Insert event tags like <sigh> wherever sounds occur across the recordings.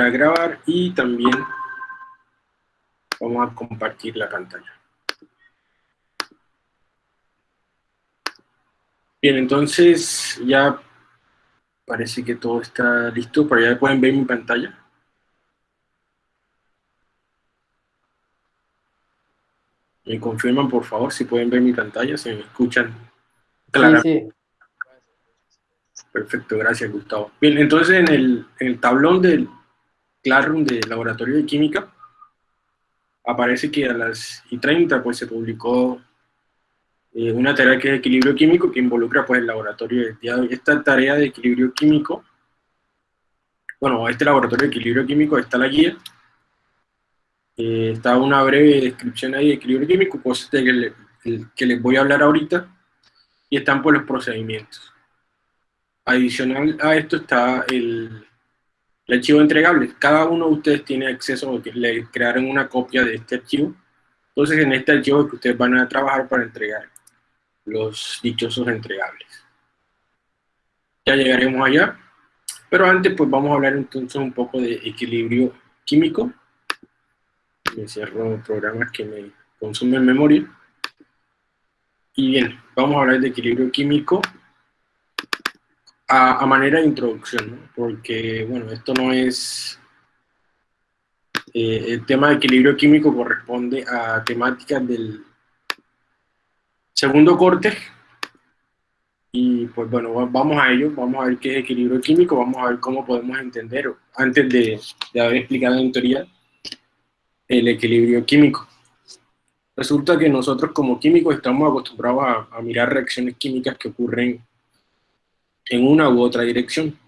a grabar y también vamos a compartir la pantalla. Bien, entonces ya parece que todo está listo. Por allá pueden ver mi pantalla. Me confirman, por favor, si pueden ver mi pantalla, si me escuchan claramente. Perfecto, gracias, Gustavo. Bien, entonces en el, en el tablón del Classroom del Laboratorio de Química, aparece que a las y 30 pues se publicó eh, una tarea que es equilibrio químico que involucra pues el laboratorio de. Esta tarea de equilibrio químico, bueno, este laboratorio de equilibrio químico está la guía, eh, está una breve descripción ahí de equilibrio químico, cosas de que, que les voy a hablar ahorita, y están por los procedimientos. Adicional a esto está el, el archivo entregable. Cada uno de ustedes tiene acceso que le crearon una copia de este archivo. Entonces en este archivo es que ustedes van a trabajar para entregar los dichosos entregables. Ya llegaremos allá. Pero antes pues vamos a hablar entonces un poco de equilibrio químico. Me cierro programas que me consumen memoria. Y bien, vamos a hablar de equilibrio químico a, manera de introducción, porque, bueno, esto no es... Eh, el tema de equilibrio químico corresponde a temáticas del segundo corte, y pues bueno, vamos a ello, vamos a ver qué es equilibrio químico, vamos a ver cómo podemos entender, antes de, de haber explicado en teoría, el equilibrio químico. Resulta que nosotros como químicos estamos acostumbrados a, a mirar reacciones químicas que ocurren en una u otra dirección.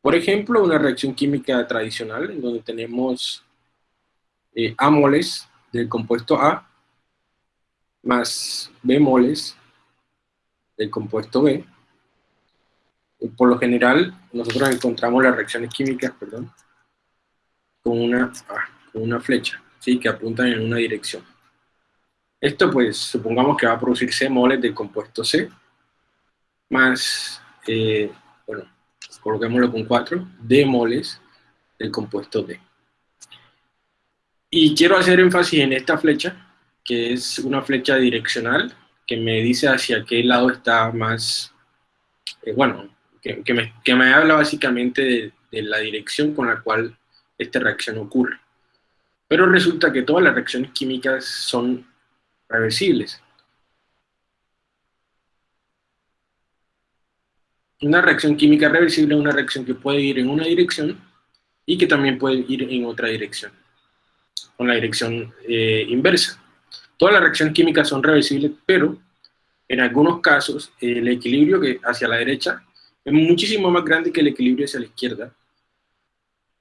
Por ejemplo, una reacción química tradicional, en donde tenemos eh, A moles del compuesto A, más B moles del compuesto B. Por lo general, nosotros encontramos las reacciones químicas, perdón, con una, con una flecha, ¿sí? que apuntan en una dirección. Esto, pues, supongamos que va a producir C moles del compuesto C, más eh, bueno, coloquémoslo con 4, D moles del compuesto D. Y quiero hacer énfasis en esta flecha, que es una flecha direccional, que me dice hacia qué lado está más, eh, bueno, que, me, que, me, habla básicamente de, de la dirección con la cual esta reacción ocurre. Pero resulta que todas las reacciones químicas son reversibles. Una reacción química reversible es una reacción que puede ir en una dirección y que también puede ir en otra dirección, con la dirección eh, inversa. Todas las reacciones químicas son reversibles, pero en algunos casos el equilibrio que hacia la derecha es muchísimo más grande que el equilibrio hacia la izquierda.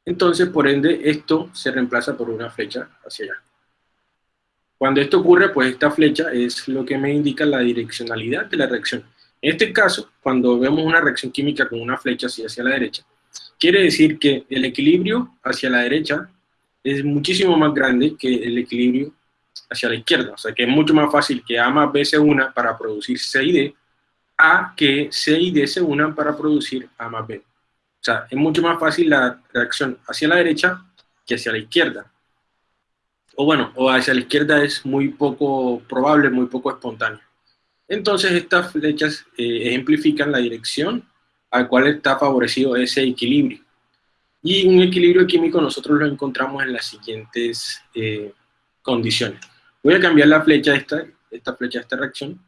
Entonces, por ende, esto se reemplaza por una flecha hacia allá. Cuando esto ocurre, pues esta flecha es lo que me indica la direccionalidad de la reacción. En este caso, cuando vemos una reacción química con una flecha así hacia la derecha, quiere decir que el equilibrio hacia la derecha es muchísimo más grande que el equilibrio hacia la izquierda. O sea, que es mucho más fácil que A más B se una para producir C y D, a que C y D se unan para producir A más B. O sea, es mucho más fácil la reacción hacia la derecha que hacia la izquierda. O bueno, o hacia la izquierda es muy poco probable, muy poco espontáneo. Entonces estas flechas eh, ejemplifican la dirección al cual está favorecido ese equilibrio. Y un equilibrio químico nosotros lo encontramos en las siguientes eh, condiciones. Voy a cambiar la flecha esta, esta flecha esta reacción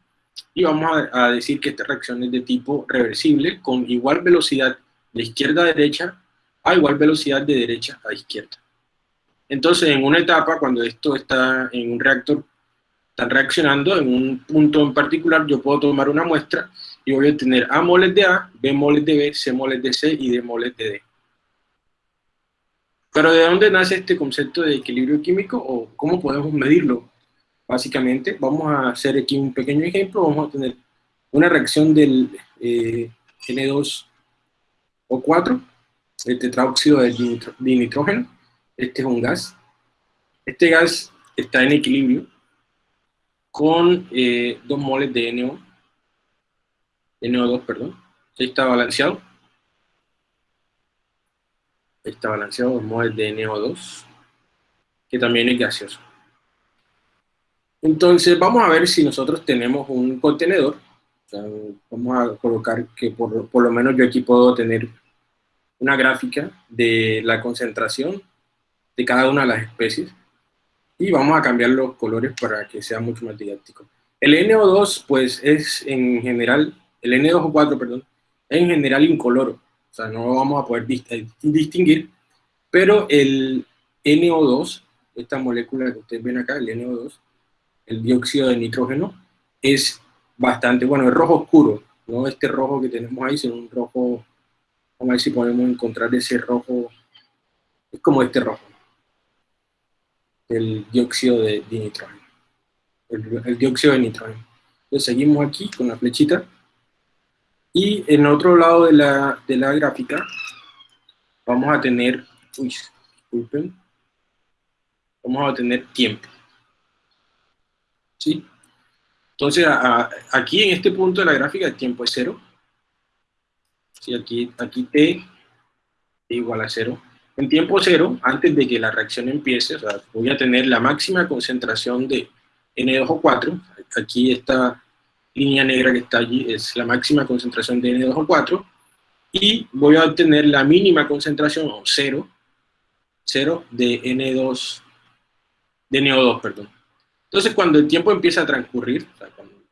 y vamos a, a, decir que esta reacción es de tipo reversible con igual velocidad de izquierda a derecha a igual velocidad de derecha a izquierda. Entonces en una etapa, cuando esto está en un reactor están reaccionando en un punto en particular, yo puedo tomar una muestra y voy a obtener A moles de A, B moles de B, C moles de C y D moles de D. Pero ¿de dónde nace este concepto de equilibrio químico o cómo podemos medirlo? Básicamente, vamos a hacer aquí un pequeño ejemplo, vamos a tener una reacción del eh, N2O4, el tetraóxido de nitrógeno, este es un gas. Este gas está en equilibrio, con eh, 2 moles de NO, NO2, perdón. Ahí está balanceado. está balanceado, vemos el de NO2, que también es gaseoso. Entonces, vamos a ver si nosotros tenemos un contenedor. vamos a colocar que por, por lo menos yo aquí puedo tener una gráfica de la concentración de cada una de las especies y vamos a cambiar los colores para que sea mucho más didáctico. El NO2, pues, es en general, el N2O4, perdón, es en general incoloro, o sea, no vamos a poder eh, distinguir, pero el NO2, esta molécula que ustedes ven acá, el NO2, el dióxido de nitrógeno, es bastante, bueno, es rojo oscuro, no este rojo que tenemos ahí, sino un rojo, vamos a ver si podemos encontrar ese rojo, es como este rojo, el dióxido de, nitrógeno, el, dióxido de nitrógeno. Entonces seguimos aquí con la flechita, y en otro lado de la, de la gráfica vamos a tener, uy, disculpen, vamos a tener tiempo. ¿Sí? Entonces, aquí en este punto de la gráfica el tiempo es cero. ¿Sí? Aquí, aquí T igual a cero. En tiempo cero, antes de que la reacción empiece, voy a tener la máxima concentración de N2O4. Aquí esta línea negra que está allí es la máxima concentración de N2O4. Y voy a obtener la mínima concentración, o cero, cero de N2, de NO2, perdón. Entonces, cuando el tiempo empieza a transcurrir,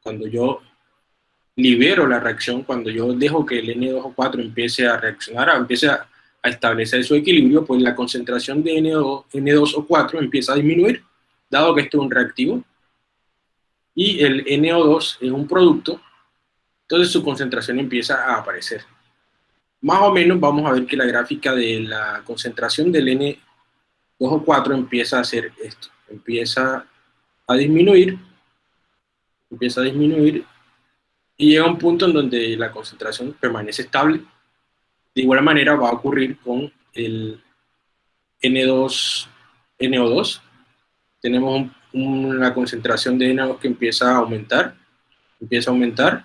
cuando, yo libero la reacción, cuando yo dejo que el N2O4 empiece a reaccionar, empiece a, establecer su equilibrio, pues la concentración de N2, N2O4 empieza a disminuir, dado que esto es un reactivo, y el NO2 es un producto, entonces su concentración empieza a aparecer. Más o menos vamos a ver que la gráfica de la concentración del N2O4 empieza a hacer esto, empieza a disminuir, empieza a disminuir y llega a un punto en donde la concentración permanece estable. De igual manera va a ocurrir con el N2, NO2. Tenemos una concentración de NO2 que empieza a aumentar, empieza a aumentar,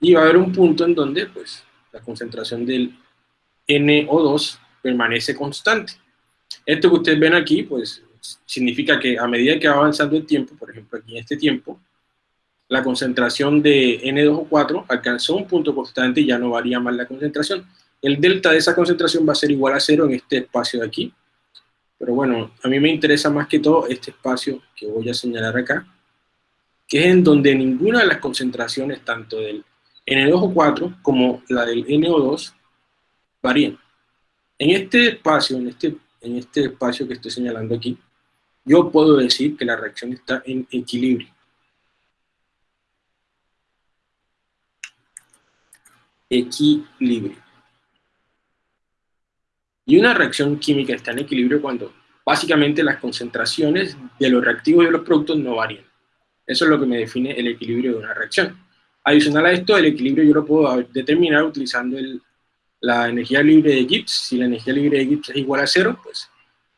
y va a haber un punto en donde pues, la concentración del NO2 permanece constante. Esto que ustedes ven aquí, pues significa que a medida que va avanzando el tiempo, por ejemplo aquí en este tiempo, la concentración de N2O4 alcanzó un punto constante y ya no varía más la concentración. El delta de esa concentración va a ser igual a cero en este espacio de aquí. Pero bueno, a mí me interesa más que todo este espacio que voy a señalar acá, que es en donde ninguna de las concentraciones, tanto del N2O4 como la del NO2, varían. En este espacio, en este, en este espacio que estoy señalando aquí, yo puedo decir que la reacción está en equilibrio. Equilibrio. Y una reacción química está en equilibrio cuando básicamente las concentraciones de los reactivos y de los productos no varían. Eso es lo que me define el equilibrio de una reacción. Adicional a esto, el equilibrio yo lo puedo determinar utilizando la energía libre de Gibbs. Si la energía libre de Gibbs es igual a cero, pues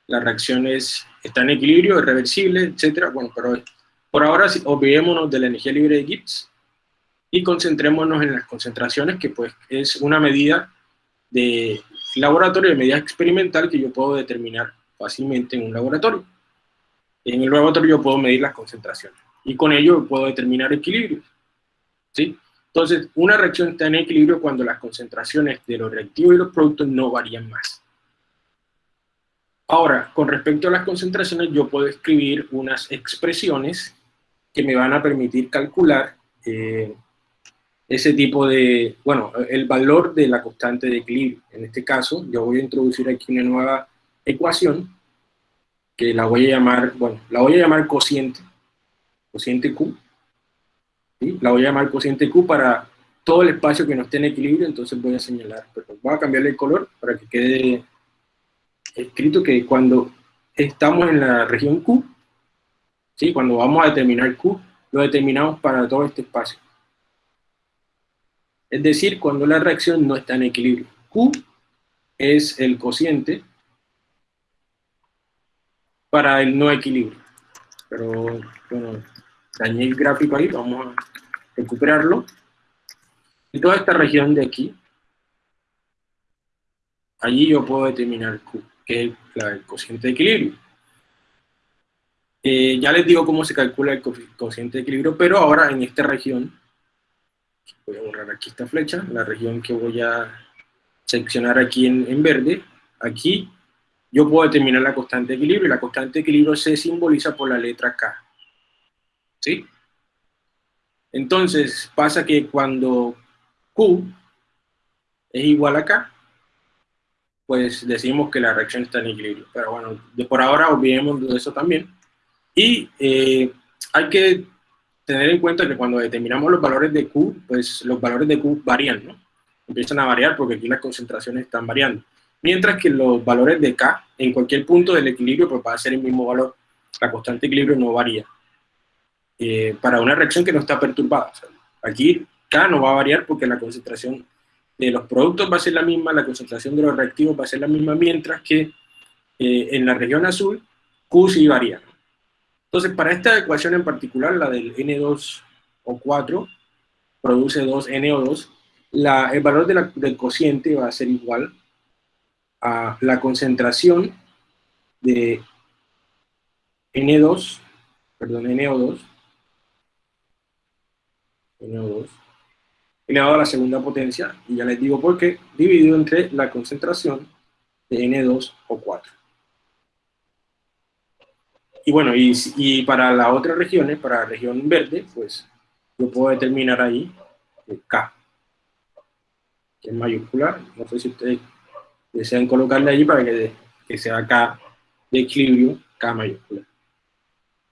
la reacción es, está en equilibrio, es reversible, etc. Bueno, pero por ahora olvidémonos de la energía libre de Gibbs y concentrémonos en las concentraciones, que pues es una medida de laboratorio, de medida experimental que yo puedo determinar fácilmente en un laboratorio. En el laboratorio yo puedo medir las concentraciones y con ello puedo determinar equilibrios. ¿sí? Entonces, una reacción está en equilibrio cuando las concentraciones de los reactivos y los productos no varían más. Ahora, con respecto a las concentraciones, yo puedo escribir unas expresiones que me van a permitir calcular eh, ese tipo de, bueno, el valor de la constante de equilibrio. En este caso, yo voy a introducir aquí una nueva ecuación que la voy a llamar, bueno, la voy a llamar cociente, cociente Q. La voy a llamar cociente Q para todo el espacio que no esté en equilibrio, entonces voy a señalar, voy a cambiarle el color para que quede escrito que cuando estamos en la región Q, ¿sí? cuando vamos a determinar Q, lo determinamos para todo este espacio. Es decir, cuando la reacción no está en equilibrio. Q es el cociente para el no equilibrio. Pero, bueno, dañé el gráfico ahí, vamos a recuperarlo. Y toda esta región de aquí, allí yo puedo determinar Q, que es el cociente de equilibrio. Eh, ya les digo cómo se calcula el cociente de equilibrio, pero ahora en esta región, voy a borrar aquí esta flecha, la región que voy a seleccionar aquí en, en verde, aquí yo puedo determinar la constante de equilibrio, y la constante de equilibrio se simboliza por la letra K. ¿Sí? Entonces, pasa que cuando Q es igual a K, pues decimos que la reacción está en equilibrio. Pero bueno, de por ahora olvidemos de eso también. Y eh, hay que tener en cuenta que cuando determinamos los valores de Q, pues los valores de Q varían, ¿no? Empiezan a variar porque aquí las concentraciones están variando. Mientras que los valores de K, en cualquier punto del equilibrio, pues va a ser el mismo valor. La constante de equilibrio no varía. Eh, para una reacción que no está perturbada. aquí K no va a variar porque la concentración de los productos va a ser la misma, la concentración de los reactivos va a ser la misma, mientras que eh, en la región azul Q sí varía. Entonces, para esta ecuación en particular, la del N2O4 produce 2NO2, la, el valor del cociente va a ser igual a la concentración de N2, perdón, NO2, NO2, elevado a la segunda potencia, y ya les digo por qué, dividido entre la concentración de N2O4. Y bueno, y, y para las otras regiones, para la región verde, pues yo puedo determinar ahí K, que es mayúscula, no sé si ustedes desean colocarle allí para que, que sea K de equilibrio, K mayúscula.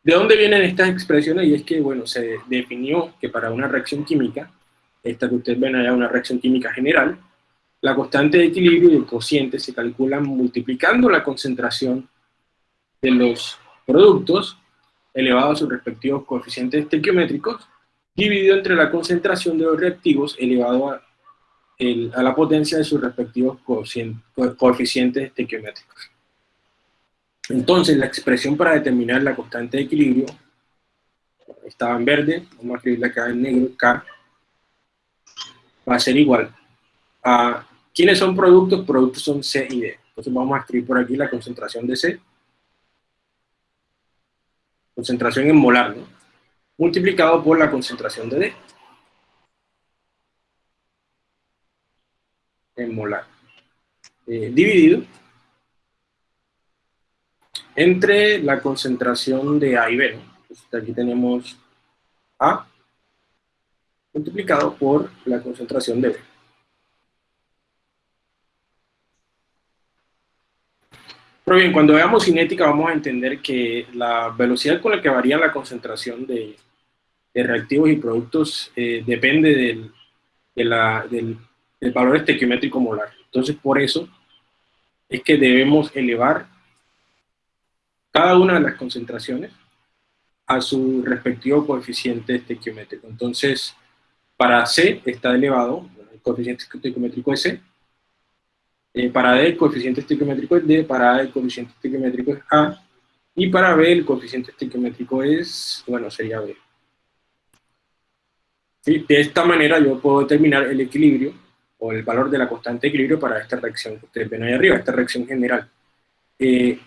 ¿De dónde vienen estas expresiones? Y es que, bueno, se definió que para una reacción química, esta que ustedes ven allá, una reacción química general, la constante de equilibrio y el cociente se calculan multiplicando la concentración de los productos elevado a sus respectivos coeficientes estequiométricos, dividido entre la concentración de los reactivos elevado a, a la potencia de sus respectivos coeficientes estequiométricos. Entonces, la expresión para determinar la constante de equilibrio estaba en verde, vamos a escribirla acá en negro, K, va a ser igual a, ¿quiénes son productos? Productos son C y D. Entonces vamos a escribir por aquí la concentración de C, concentración en molar, ¿no? multiplicado por la concentración de D. En molar. Eh, dividido entre la concentración de A y B. aquí tenemos A multiplicado por la concentración de B. Pero bien, cuando veamos cinética vamos a entender que la velocidad con la que varía la concentración de, reactivos y productos eh, depende del, del, del valor estequiométrico molar. Entonces, por eso es que debemos elevar cada una de las concentraciones a su respectivo coeficiente estequiométrico. Entonces, para C está elevado, el coeficiente estequiométrico es C, eh, para D el coeficiente estequiométrico es D, para A el coeficiente estequiométrico es A, y para B el coeficiente estequiométrico es, bueno, sería B. De esta manera yo puedo determinar el equilibrio, o el valor de la constante de equilibrio para esta reacción que ustedes ven ahí arriba, esta reacción general. Eh,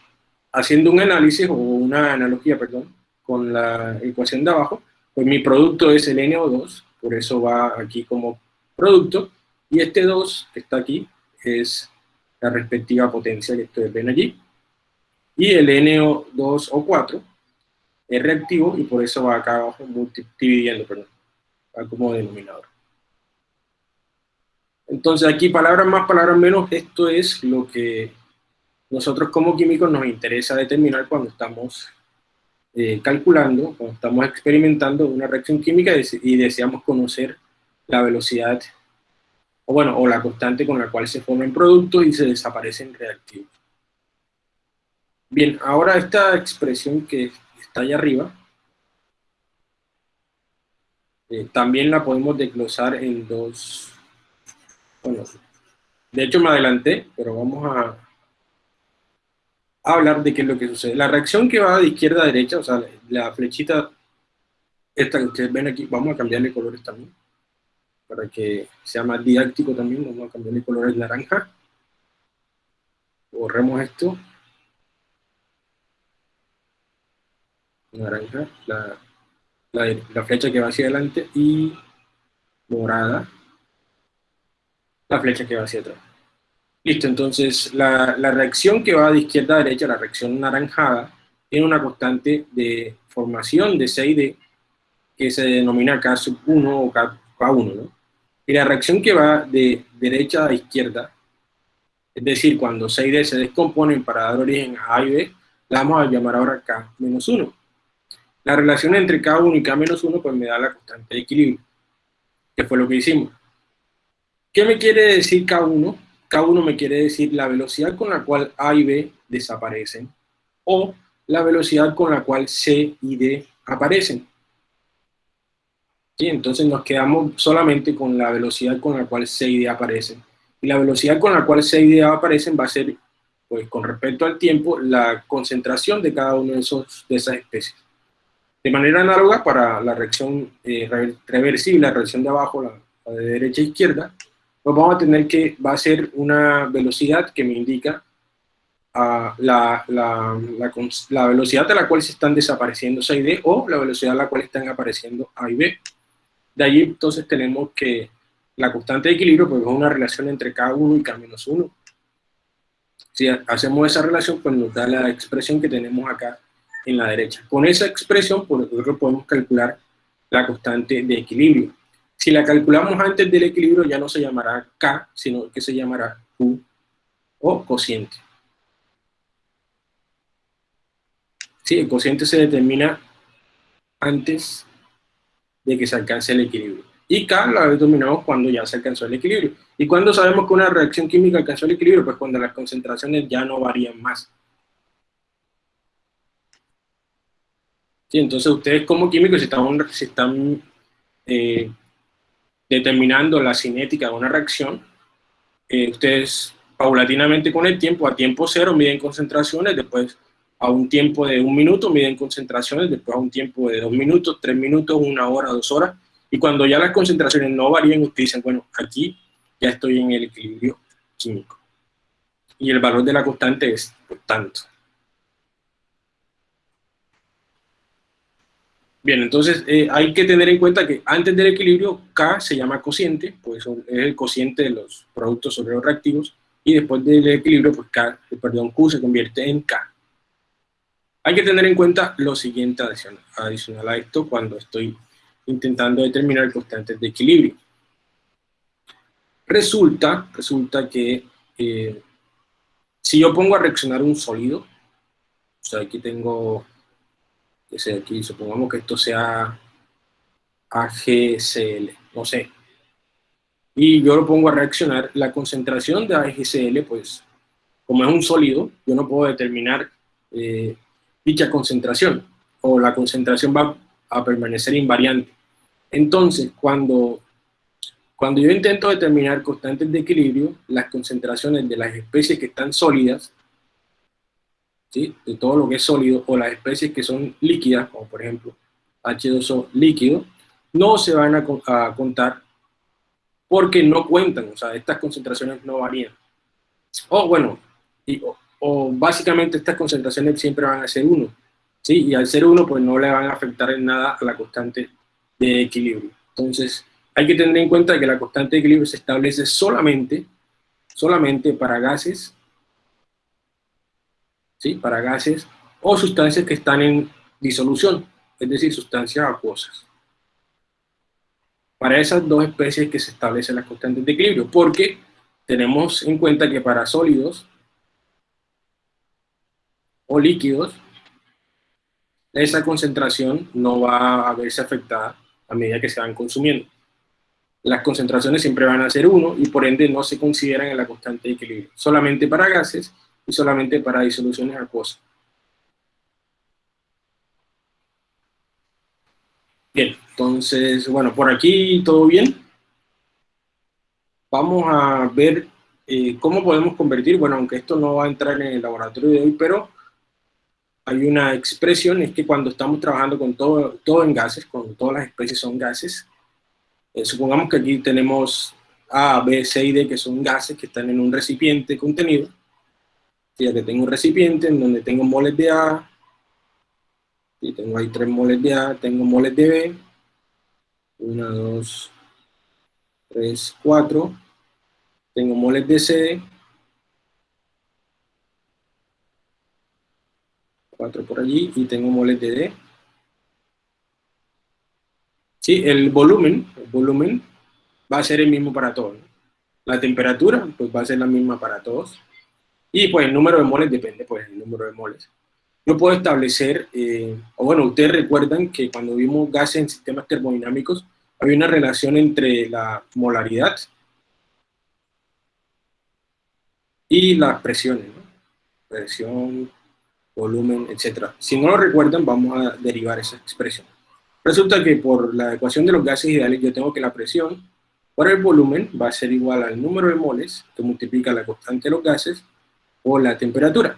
haciendo un análisis o una analogía, perdón, con la ecuación de abajo, pues mi producto es el NO2, por eso va aquí como producto, y este 2 que está aquí es la respectiva potencia que ustedes ven allí, y el NO2 o 4 es reactivo y por eso va acá abajo dividiendo, perdón, va como denominador. Entonces aquí palabras más, palabras menos, esto es lo que nosotros como químicos nos interesa determinar cuando estamos eh, calculando, cuando estamos experimentando una reacción química y deseamos conocer la velocidad, o bueno, o la constante con la cual se forman productos y se desaparecen reactivos. Bien, ahora esta expresión que está allá arriba, eh, también la podemos desglosar en dos, bueno, de hecho me adelanté, pero vamos a, hablar de qué es lo que sucede. La reacción que va de izquierda a derecha, o sea, la flechita, esta que ustedes ven aquí, vamos a cambiarle colores también, para que sea más didáctico también, vamos a cambiarle colores naranja. Borremos esto. Naranja, la, la flecha que va hacia adelante y morada, la flecha que va hacia atrás. Listo, entonces la, la, reacción que va de izquierda a derecha, la reacción naranjada, tiene una constante de formación de 6D que se denomina K sub 1 o K, K1, ¿no? Y la reacción que va de derecha a izquierda, es decir, cuando 6D se descomponen para dar origen a A y B, la vamos a llamar ahora K-1. La relación entre K1 y K-1 pues me da la constante de equilibrio, que fue lo que hicimos. ¿Qué me quiere decir K1? K1 me quiere decir la velocidad con la cual A y B desaparecen, o la velocidad con la cual C y D aparecen. ¿Sí? Entonces nos quedamos solamente con la velocidad con la cual C y D aparecen. Y la velocidad con la cual C y D aparecen va a ser, pues con respecto al tiempo, la concentración de cada uno de, de esas especies. De manera análoga para la reacción eh, reversible, la reacción de abajo, la, de derecha a izquierda, pues vamos a tener que, va a ser una velocidad que me indica uh, la, la, la, velocidad a la cual se están desapareciendo C y D o la velocidad a la cual están apareciendo A y B. De allí entonces tenemos que la constante de equilibrio pues, es una relación entre K1 y K-1. Si hacemos esa relación, pues nos da la expresión que tenemos acá en la derecha. Con esa expresión, por ejemplo, podemos calcular la constante de equilibrio. Si la calculamos antes del equilibrio, ya no se llamará K, sino que se llamará Q o cociente. Sí, el cociente se determina antes de que se alcance el equilibrio. Y K lo determinamos cuando ya se alcanzó el equilibrio. ¿Y cuando sabemos que una reacción química alcanzó el equilibrio? Pues cuando las concentraciones ya no varían más. entonces ustedes como químicos, si están, están eh, determinando la cinética de una reacción, eh, ustedes paulatinamente con el tiempo, a tiempo cero miden concentraciones, después a un tiempo de un minuto miden concentraciones, después a un tiempo de dos minutos, tres minutos, una hora, dos horas, y cuando ya las concentraciones no varían, ustedes dicen, bueno, aquí ya estoy en el equilibrio químico. Y el valor de la constante es por tanto. Bien, entonces eh, hay que tener en cuenta que antes del equilibrio K se llama cociente, pues es el cociente de los productos sobre los reactivos, y después del equilibrio, pues K, perdón, Q se convierte en K. Hay que tener en cuenta lo siguiente adicional, a esto cuando estoy intentando determinar constantes de equilibrio. Resulta, resulta que eh, si yo pongo a reaccionar un sólido, o sea, aquí tengo aquí, supongamos que esto sea AGCL, no sé. Y yo lo pongo a reaccionar, la concentración de AGCL, pues, como es un sólido, yo no puedo determinar eh, dicha concentración, o la concentración va a permanecer invariante. Entonces, cuando, cuando yo intento determinar constantes de equilibrio, las concentraciones de las especies que están sólidas de todo lo que es sólido, o las especies que son líquidas, como por ejemplo H2O líquido, no se van a, contar porque no cuentan, o sea, estas concentraciones no varían. O bueno, o, básicamente estas concentraciones siempre van a ser 1, ¿sí? y al ser 1 pues no le van a afectar en nada a la constante de equilibrio. Entonces, hay que tener en cuenta que la constante de equilibrio se establece solamente, solamente para gases para gases o sustancias que están en disolución, es decir, sustancias acuosas. Para esas dos especies que se establecen las constantes de equilibrio, porque tenemos en cuenta que para sólidos o líquidos, esa concentración no va a verse afectada a medida que se van consumiendo. Las concentraciones siempre van a ser 1 y por ende no se consideran en la constante de equilibrio. Solamente para gases y solamente para disoluciones acuosas. Bien, entonces, bueno, por aquí todo bien. Vamos a ver eh, cómo podemos convertir, bueno, aunque esto no va a entrar en el laboratorio de hoy, pero hay una expresión, es que cuando estamos trabajando con todo, todo en gases, con todas las especies son gases, eh, supongamos que aquí tenemos A, B, C y D, que son gases que están en un recipiente contenido, ya que tengo un recipiente en donde tengo moles de A, y tengo ahí tres moles de A, tengo moles de B, 1, 2, 3, 4, tengo moles de C, 4 por allí, y tengo moles de D. Sí, el volumen, el volumen va a ser el mismo para todos. La temperatura, pues va a ser la misma para todos. Y pues el número de moles depende, pues el número de moles. Yo puedo establecer, eh, o bueno, ustedes recuerdan que cuando vimos gases en sistemas termodinámicos, había una relación entre la molaridad y las presiones, ¿no? presión, volumen, etc. Si no lo recuerdan, vamos a derivar esa expresión. Resulta que por la ecuación de los gases ideales yo tengo que la presión por el volumen va a ser igual al número de moles que multiplica la constante de los gases o la temperatura.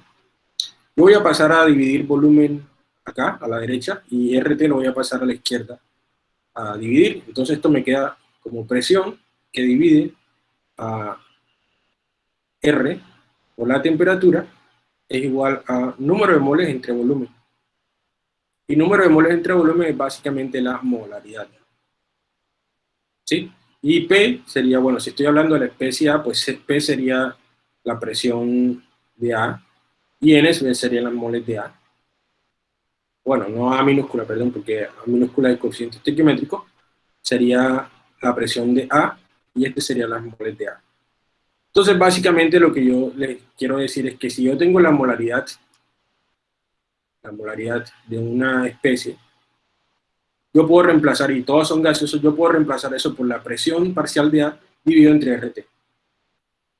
Voy a pasar a dividir volumen acá, a la derecha, y RT lo voy a pasar a la izquierda a dividir. Entonces esto me queda como presión que divide a R por la temperatura es igual a número de moles entre volumen. Y número de moles entre volumen es básicamente la molaridad. ¿Sí? Y P sería, bueno, si estoy hablando de la especie A, pues P sería la presión de A, y N serían las moles de A. Bueno, no A minúscula, perdón, porque A minúscula es coeficiente estequiométrico, sería la presión de A, y este sería las moles de A. Entonces, básicamente lo que yo les quiero decir es que si yo tengo la molaridad, la molaridad de una especie, yo puedo reemplazar, y todos son gaseosos, yo puedo reemplazar eso por la presión parcial de A dividido entre RT.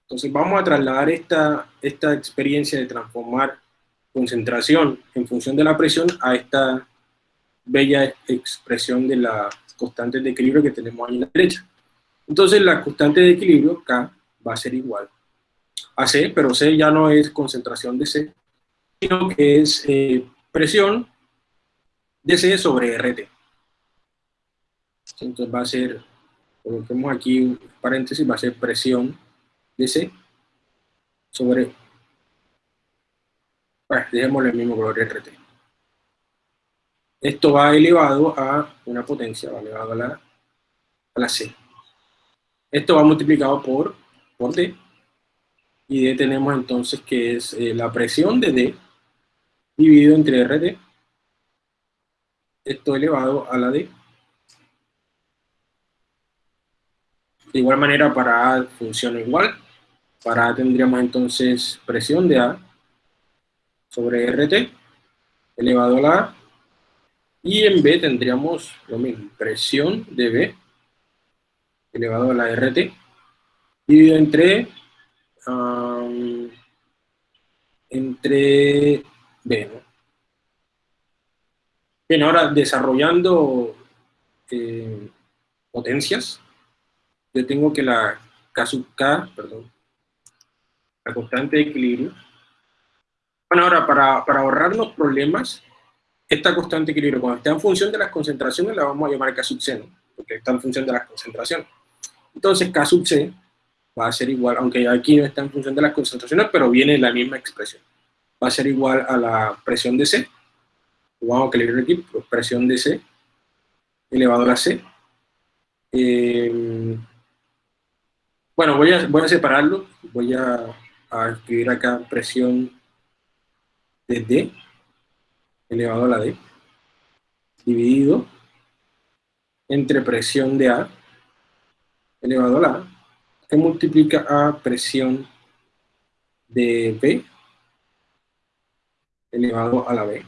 Entonces vamos a trasladar esta, esta experiencia de transformar concentración en función de la presión a esta bella expresión de las constantes de equilibrio que tenemos ahí a la derecha. Entonces la constante de equilibrio, K, va a ser igual a C, pero C ya no es concentración de C, sino que es eh, presión de C sobre RT. Entonces va a ser, coloquemos aquí un paréntesis, va a ser presión de C sobre, bueno, dejémosle el mismo color RT. Esto va elevado a una potencia, va elevado a la, a la C. Esto va multiplicado por, por D. Y D tenemos entonces que es eh, la presión de D dividido entre RT. Esto elevado a la D De igual manera para A funciona igual. Para A tendríamos entonces presión de A sobre RT elevado a la A. Y en B tendríamos lo mismo, presión de B elevado a la RT dividido entre, entre B. Bien, ahora desarrollando eh, potencias, yo tengo que la K sub K, perdón, la constante de equilibrio. Bueno, ahora, para, para ahorrarnos problemas, esta constante de equilibrio, cuando está en función de las concentraciones, la vamos a llamar K sub C, ¿no? porque está en función de las concentraciones. Entonces, K sub C va a ser igual, aunque aquí no está en función de las concentraciones, pero viene la misma expresión. Va a ser igual a la presión de C, vamos a equilibrar aquí, pues, presión de C elevado a la C, eh, bueno, voy a, voy a separarlo. Voy a, escribir acá presión de D elevado a la D dividido entre presión de A elevado a la A que multiplica a presión de B elevado a la B.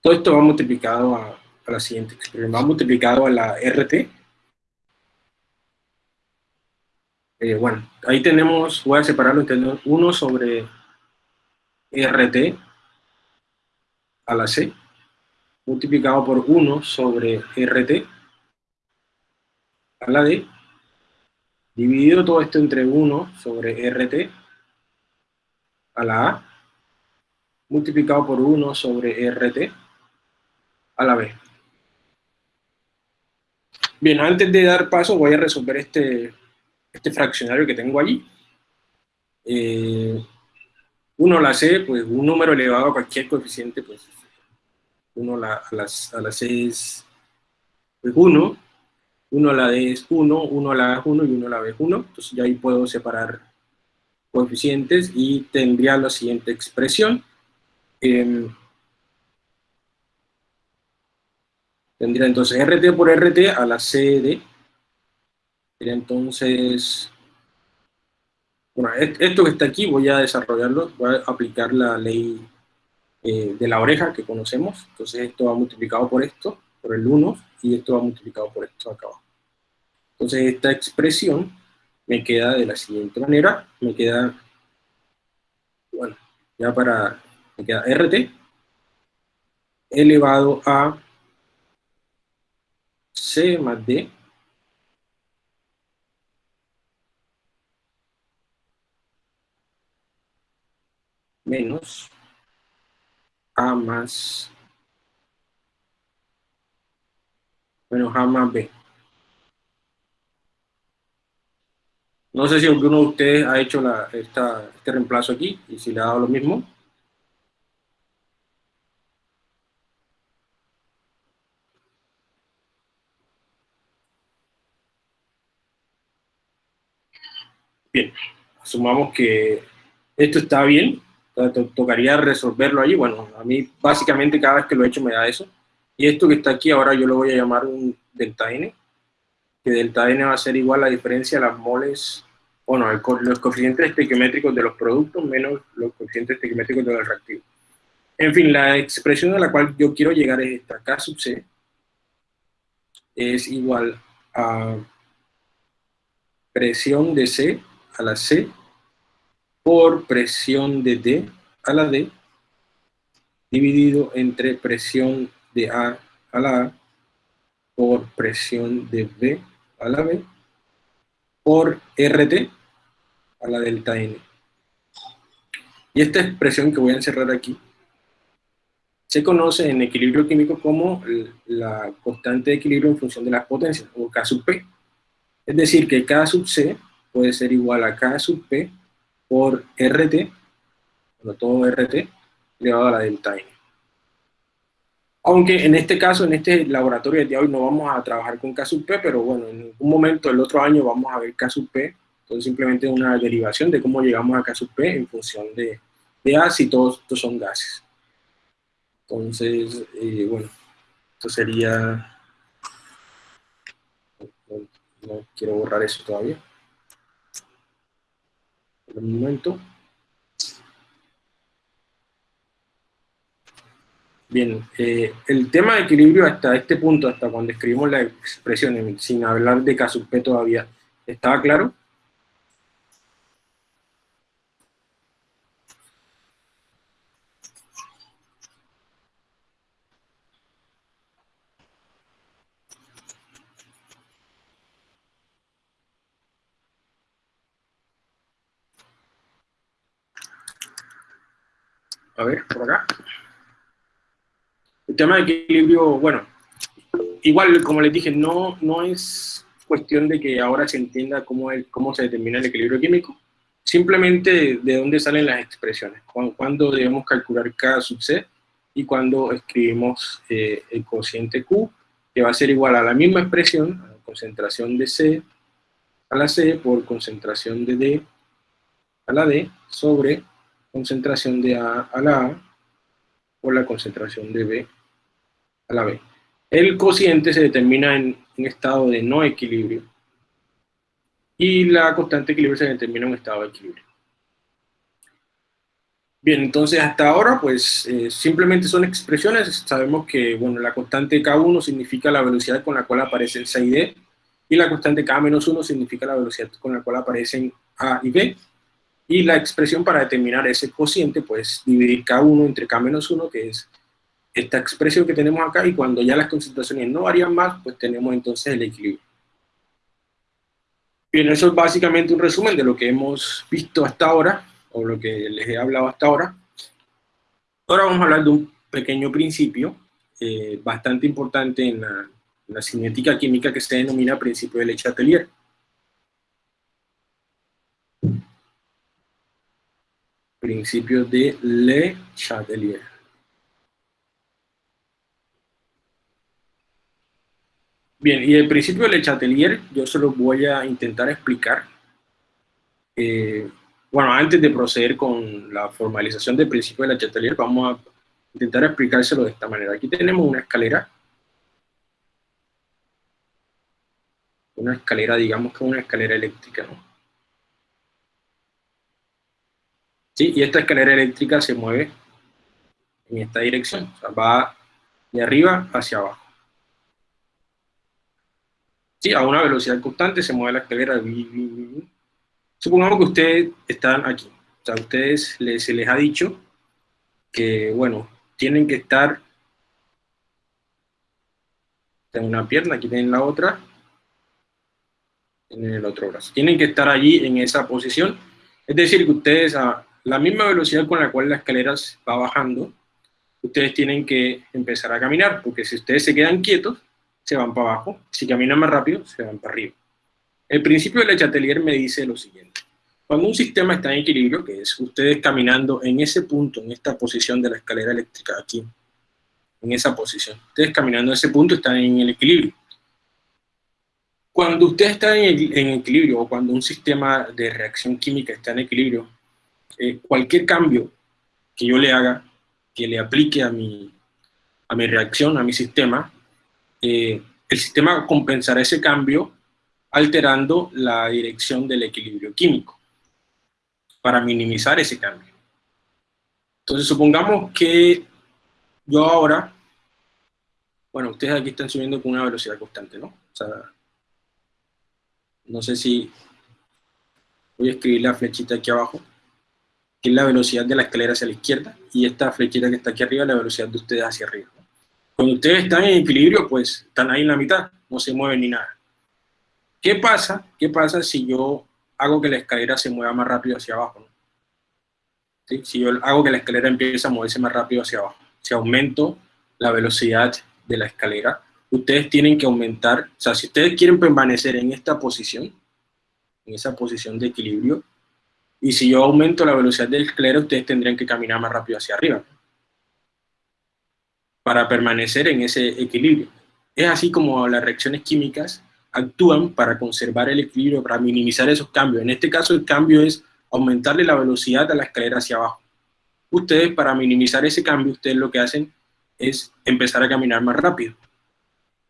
Todo esto va multiplicado a, la siguiente expresión, va multiplicado a la RT Eh, bueno, ahí tenemos, voy a separarlo entre 1 sobre RT a la C, multiplicado por 1 sobre RT a la D, dividido todo esto entre 1 sobre RT a la A, multiplicado por 1 sobre RT a la B. Bien, antes de dar paso voy a resolver este este fraccionario que tengo allí. Eh, 1 a la C, pues un número elevado a cualquier coeficiente, pues 1 a la, a a la C es 1, 1 a la D es 1, 1 a la A es 1 y 1 a la B es 1, entonces ya ahí puedo separar coeficientes y tendría la siguiente expresión. Eh, tendría entonces RT por RT a la CD. Sería entonces... Bueno, esto que está aquí voy a desarrollarlo, voy a aplicar la ley eh, de la oreja que conocemos. Entonces esto va multiplicado por esto, por el 1, y esto va multiplicado por esto acá abajo. Entonces esta expresión me queda de la siguiente manera, me queda, bueno, ya para, me queda RT elevado a C más D menos A más menos A más B. No sé si alguno de ustedes ha hecho esta, este reemplazo aquí y si le ha dado lo mismo. Bien, asumamos que esto está bien, tocaría resolverlo allí. Bueno, a mí básicamente cada vez que lo he hecho me da eso. Y esto que está aquí ahora yo lo voy a llamar un delta n que delta n va a ser igual a la diferencia de las moles, bueno, los coeficientes estequiométricos de los productos menos los coeficientes estequiométricos de los reactivos. En fin, la expresión a la cual yo quiero llegar es esta, K sub C es igual a presión de C a la C por presión de D a la D dividido entre presión de A a la A por presión de B a la B por RT a la delta N. Y esta expresión que voy a encerrar aquí se conoce en equilibrio químico como la constante de equilibrio en función de las potencias, o K sub P. Es decir, que K sub C puede ser igual a K sub P por RT, bueno, todo RT, elevado a la delta N. Aunque en este caso, en este laboratorio de hoy no vamos a trabajar con K sub P, pero bueno, en un momento del otro año vamos a ver K sub P, entonces simplemente una derivación de cómo llegamos a K sub P en función de, de A si todos estos son gases. Entonces, eh, bueno, esto sería... no quiero borrar eso todavía. Un momento. Bien, eh, el tema de equilibrio hasta este punto, hasta cuando escribimos la expresión, sin hablar de K sub P todavía, ¿estaba claro? A ver, por acá. El tema de equilibrio, bueno, igual, como les dije, no, no es cuestión de que ahora se entienda cómo, cómo se determina el equilibrio químico, simplemente de, dónde salen las expresiones, cuándo debemos calcular K sub C y cuando escribimos eh, el cociente Q, que va a ser igual a la misma expresión, concentración de C a la C por concentración de D a la D sobre concentración de A a la A por la concentración de B a la B. El cociente se determina en un estado de no equilibrio y la constante de equilibrio se determina en un estado de equilibrio. Bien, entonces hasta ahora pues eh, simplemente son expresiones, sabemos que bueno, la constante K1 significa la velocidad con la cual aparecen C y D, y la constante K-1 significa la velocidad con la cual aparecen A y B, y la expresión para determinar ese cociente pues dividir K1 entre K-1, que es esta expresión que tenemos acá, y cuando ya las concentraciones no varían más, pues tenemos entonces el equilibrio. Bien, eso es básicamente un resumen de lo que hemos visto hasta ahora, o lo que les he hablado hasta ahora. Ahora vamos a hablar de un pequeño principio, eh, bastante importante en la, en la, cinética química que se denomina principio de leche atelier. Principio de Le Chatelier. Bien, y el principio de Le Chatelier yo se lo voy a intentar explicar. Eh, bueno, antes de proceder con la formalización del principio de Le Chatelier, vamos a intentar explicárselo de esta manera. Aquí tenemos una escalera. Una escalera, digamos que una escalera eléctrica, ¿no? ¿Sí? Y esta escalera eléctrica se mueve en esta dirección, o sea, va de arriba hacia abajo. Sí, a una velocidad constante se mueve la escalera. Supongamos que ustedes están aquí. O sea, a ustedes se les ha dicho que, bueno, tienen que estar en una pierna, aquí tienen la otra, en el otro brazo. Tienen que estar allí en esa posición. Es decir, que ustedes a la misma velocidad con la cual la escalera va bajando, ustedes tienen que empezar a caminar, porque si ustedes se quedan quietos, se van para abajo, si caminan más rápido, se van para arriba. El principio de Le Chatelier me dice lo siguiente. Cuando un sistema está en equilibrio, que es ustedes caminando en ese punto, en esta posición de la escalera eléctrica, aquí, en esa posición, ustedes caminando en ese punto están en el equilibrio. Cuando ustedes están en, equilibrio o cuando un sistema de reacción química está en equilibrio, eh, cualquier cambio que yo le haga, que le aplique a mi, a mi reacción, a mi sistema, eh, el sistema compensará ese cambio alterando la dirección del equilibrio químico para minimizar ese cambio. Entonces, supongamos que yo ahora, bueno, ustedes aquí están subiendo con una velocidad constante, ¿no? O sea, no sé si voy a escribir la flechita aquí abajo, que es la velocidad de la escalera hacia la izquierda, y esta flechita que está aquí arriba, la velocidad de ustedes hacia arriba. Cuando ustedes están en equilibrio, pues están ahí en la mitad, no se mueven ni nada. ¿Qué pasa? ¿Qué pasa si yo hago que la escalera se mueva más rápido hacia abajo? Si yo hago que la escalera empiece a moverse más rápido hacia abajo, si aumento la velocidad de la escalera, ustedes tienen que aumentar, o sea, si ustedes quieren permanecer en esta posición, en esa posición de equilibrio, y si yo aumento la velocidad de la escalera, ustedes tendrían que caminar más rápido hacia arriba para permanecer en ese equilibrio. Es así como las reacciones químicas actúan para conservar el equilibrio, para minimizar esos cambios. En este caso el cambio es aumentarle la velocidad a la escalera hacia abajo. Ustedes para minimizar ese cambio, ustedes lo que hacen es empezar a caminar más rápido.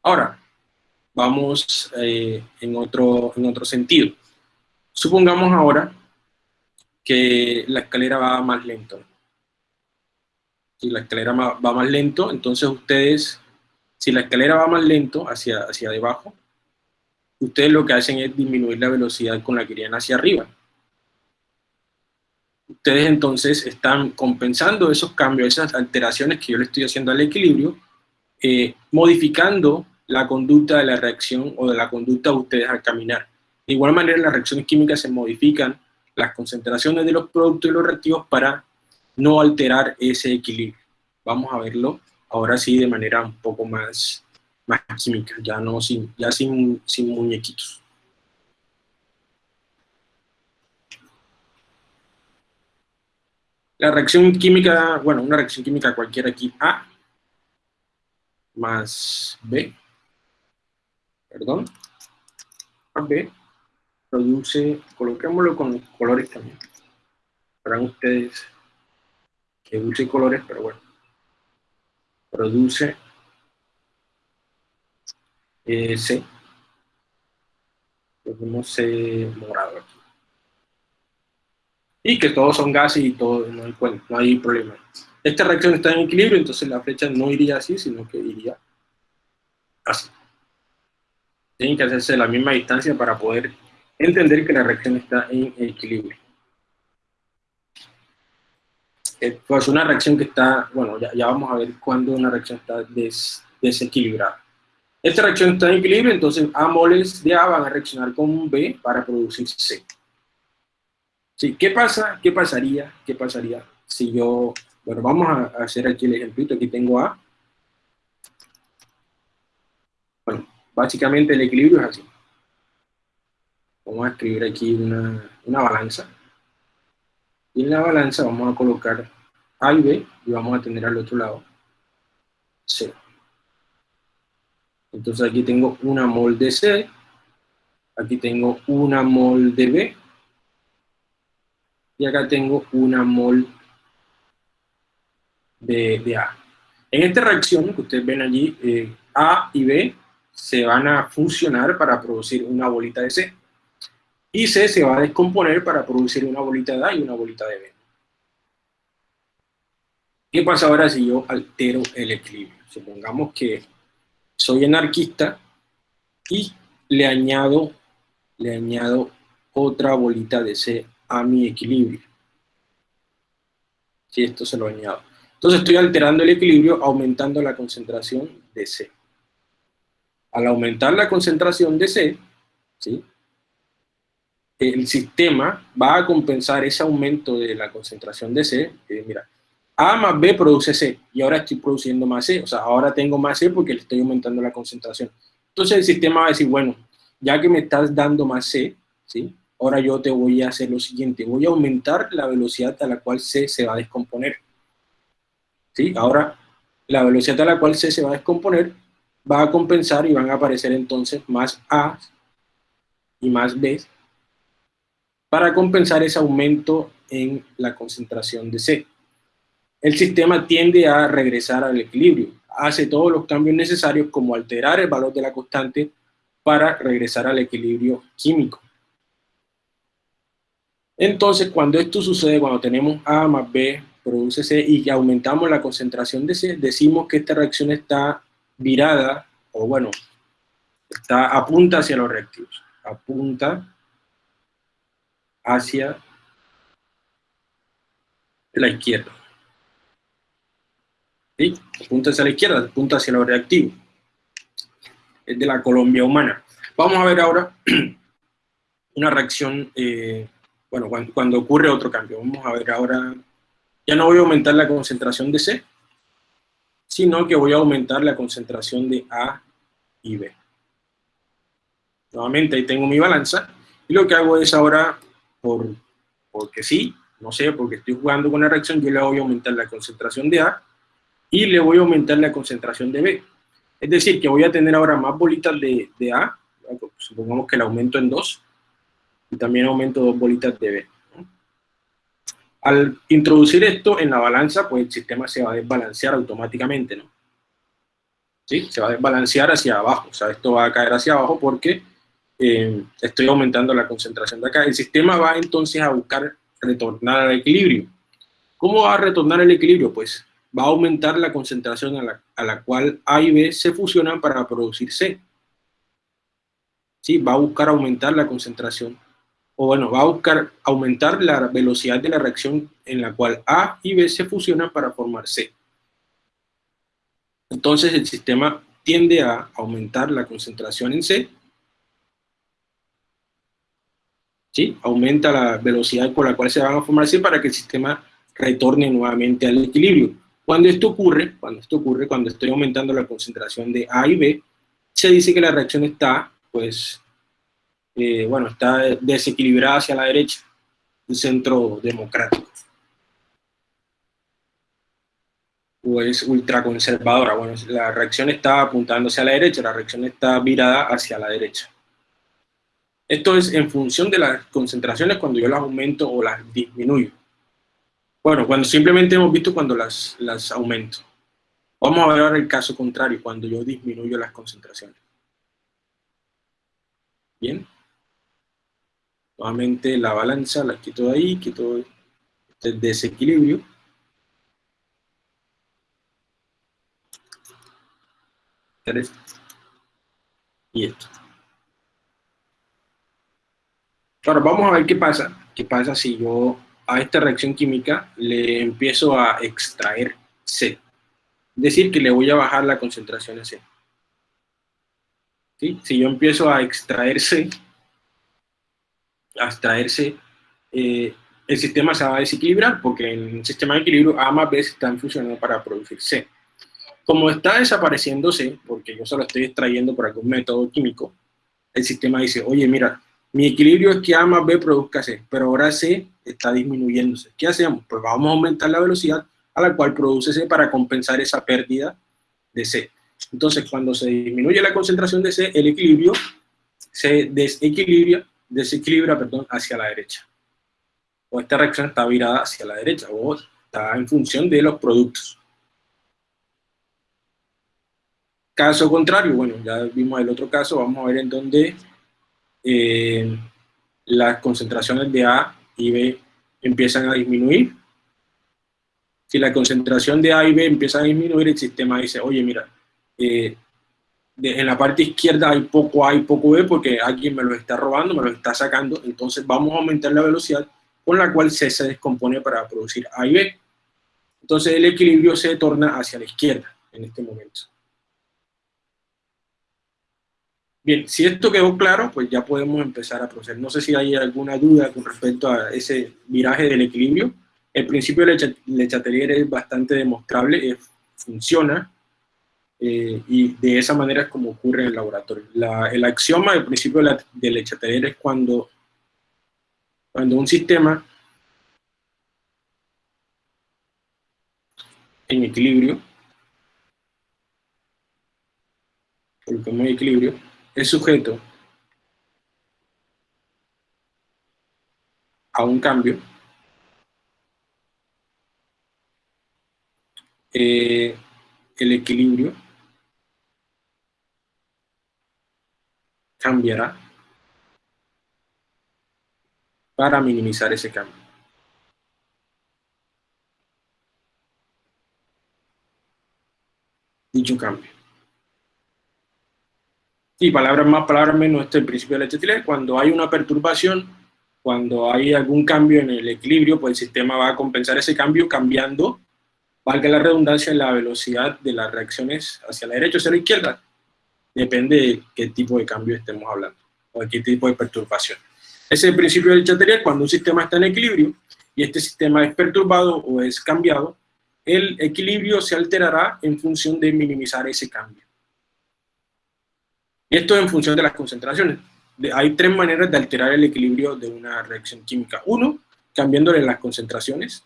Ahora, vamos eh, en, otro, en otro sentido. Supongamos ahora que la escalera va más lento si la escalera va más lento, entonces ustedes, si la escalera va más lento hacia, hacia debajo, ustedes lo que hacen es disminuir la velocidad con la que irían hacia arriba. Ustedes entonces están compensando esos cambios, esas alteraciones que yo le estoy haciendo al equilibrio, eh, modificando la conducta de la reacción o de la conducta de ustedes al caminar. De igual manera, las reacciones químicas se modifican las concentraciones de los productos y los reactivos para no alterar ese equilibrio. Vamos a verlo ahora sí de manera un poco más, más química, ya, no sin, ya sin, sin muñequitos. La reacción química, bueno, una reacción química cualquiera aquí, A más B, perdón, A, B, produce, coloquémoslo con colores también, verán ustedes dulce colores, pero bueno, produce C, ponemos C morado aquí. Y que todos son gases y todo, no hay, no hay problema. Esta reacción está en equilibrio, entonces la flecha no iría así, sino que iría así. Tienen que hacerse la misma distancia para poder entender que la reacción está en equilibrio. Eh, pues una reacción que está, bueno, ya, vamos a ver cuándo una reacción está desequilibrada. Esta reacción está en equilibrio, entonces A moles de A van a reaccionar con B para producir C. ¿Sí? ¿Qué pasa? ¿Qué pasaría? ¿Qué pasaría si yo, bueno, vamos a hacer aquí el ejemplito, aquí tengo A. Bueno, básicamente el equilibrio es así. Vamos a escribir aquí una, una balanza. Y en la balanza vamos a colocar A y B y vamos a tener al otro lado C. Entonces aquí tengo una mol de C, aquí tengo una mol de B, y acá tengo una mol de, A. En esta reacción que ustedes ven allí, eh, A y B se van a fusionar para producir una bolita de C. Y C se va a descomponer para producir una bolita de A y una bolita de B. ¿Qué pasa ahora si yo altero el equilibrio? Supongamos que soy anarquista y le añado, le añado otra bolita de C a mi equilibrio. Si esto se lo añado. Entonces estoy alterando el equilibrio aumentando la concentración de C. Al aumentar la concentración de C, ¿sí? el sistema va a compensar ese aumento de la concentración de C. mira, A más B produce C, y ahora estoy produciendo más C, o sea, ahora tengo más C porque le estoy aumentando la concentración. Entonces el sistema va a decir, bueno, ya que me estás dando más C, ¿sí? ahora yo te voy a hacer lo siguiente, voy a aumentar la velocidad a la cual C se va a descomponer. ¿sí? Ahora, la velocidad a la cual C se va a descomponer va a compensar y van a aparecer entonces más A y más B para compensar ese aumento en la concentración de C. El sistema tiende a regresar al equilibrio, hace todos los cambios necesarios como alterar el valor de la constante para regresar al equilibrio químico. Entonces, cuando esto sucede, cuando tenemos A más B produce C y aumentamos la concentración de C, decimos que esta reacción está virada, o bueno, está, apunta hacia los reactivos, apunta hacia la izquierda. ¿Sí? Apunta hacia la izquierda, apunta hacia los reactivos. Es de la Colombia humana. Vamos a ver ahora <clears throat> una reacción, eh, bueno, cuando ocurre otro cambio. Vamos a ver ahora ya no voy a aumentar la concentración de C, sino que voy a aumentar la concentración de A y B. Nuevamente ahí tengo mi balanza, y lo que hago es ahora, por, porque sí, no sé, porque estoy jugando con la reacción, yo le voy a aumentar la concentración de A, y le voy a aumentar la concentración de B. Es decir, que voy a tener ahora más bolitas de, de A, supongamos que la aumento en 2, y también aumento dos bolitas de B. Al introducir esto en la balanza, pues el sistema se va a desbalancear automáticamente, ¿no? ¿Sí? Se va a desbalancear hacia abajo, o sea, esto va a caer hacia abajo porque eh, estoy aumentando la concentración de acá. El sistema va entonces a buscar retornar al equilibrio. ¿Cómo va a retornar el equilibrio? Pues va a aumentar la concentración a la, a la cual A y B se fusionan para producir C. ¿Sí? Va a buscar aumentar la concentración o bueno, va a buscar aumentar la velocidad de la reacción en la cual A y B se fusionan para formar C. Entonces el sistema tiende a aumentar la concentración en C, ¿sí? aumenta la velocidad con la cual se van a formar C para que el sistema retorne nuevamente al equilibrio. Cuando esto ocurre, cuando esto ocurre, cuando estoy aumentando la concentración de A y B, se dice que la reacción está, pues, eh, bueno, está desequilibrada hacia la derecha, un centro democrático. O es ultraconservadora. Bueno, la reacción está apuntando hacia la derecha, la reacción está virada hacia la derecha. Esto es en función de las concentraciones cuando yo las aumento o las disminuyo. Bueno, cuando simplemente hemos visto cuando las, las aumento. Vamos a ver ahora el caso contrario, cuando yo disminuyo las concentraciones. Bien. Nuevamente la balanza la quito de ahí, quito este desequilibrio. Y esto. Ahora vamos a ver qué pasa. ¿Qué pasa si yo a esta reacción química le empiezo a extraer C? Es decir, que le voy a bajar la concentración a C. ¿Sí? Si yo empiezo a extraer C, abstraerse, eh, el sistema se va a desequilibrar, porque en el sistema de equilibrio A más B están funcionando para producir C. Como está desapareciendo C, porque yo solo estoy extrayendo por algún método químico, el sistema dice, oye, mira, Mi equilibrio es que A más B produzca C, pero ahora C está disminuyéndose. ¿Qué hacemos? Pues vamos a aumentar la velocidad a la cual produce C para compensar esa pérdida de C. Entonces, cuando se disminuye la concentración de C, el equilibrio se desequilibra, perdón, hacia la derecha. O esta reacción está virada hacia la derecha, o está en función de los productos. Caso contrario, bueno, ya vimos el otro caso, vamos a ver en dónde eh, las concentraciones de A y B empiezan a disminuir. Si la concentración de A y B empieza a disminuir, el sistema dice, oye, mira, eh, en la parte izquierda hay poco A y poco B porque alguien me lo está robando, me lo está sacando, entonces vamos a aumentar la velocidad con la cual C se descompone para producir A y B. Entonces el equilibrio se torna hacia la izquierda en este momento. Bien, si esto quedó claro, pues ya podemos empezar a proceder. No sé si hay alguna duda con respecto a ese viraje del equilibrio. El principio de Le Chatelier es bastante demostrable, funciona, eh, y de esa manera es como ocurre en el laboratorio. el axioma del principio de, Le Chatelier es cuando, cuando un sistema en equilibrio, porque en equilibrio, es sujeto a un cambio eh, el equilibrio cambiará para minimizar ese cambio. Dicho cambio. Y palabras más, palabras menos, este es el principio de la Cuando hay una perturbación, cuando hay algún cambio en el equilibrio, pues el sistema va a compensar ese cambio cambiando, valga la redundancia, la velocidad de las reacciones hacia la derecha o hacia la izquierda. Depende de qué tipo de cambio estemos hablando, o de qué tipo de perturbación. Ese es el principio del Chatelier, cuando un sistema está en equilibrio, y este sistema es perturbado o es cambiado, el equilibrio se alterará en función de minimizar ese cambio. Esto en función de las concentraciones. hay tres maneras de alterar el equilibrio de una reacción química. Uno, cambiándole las concentraciones.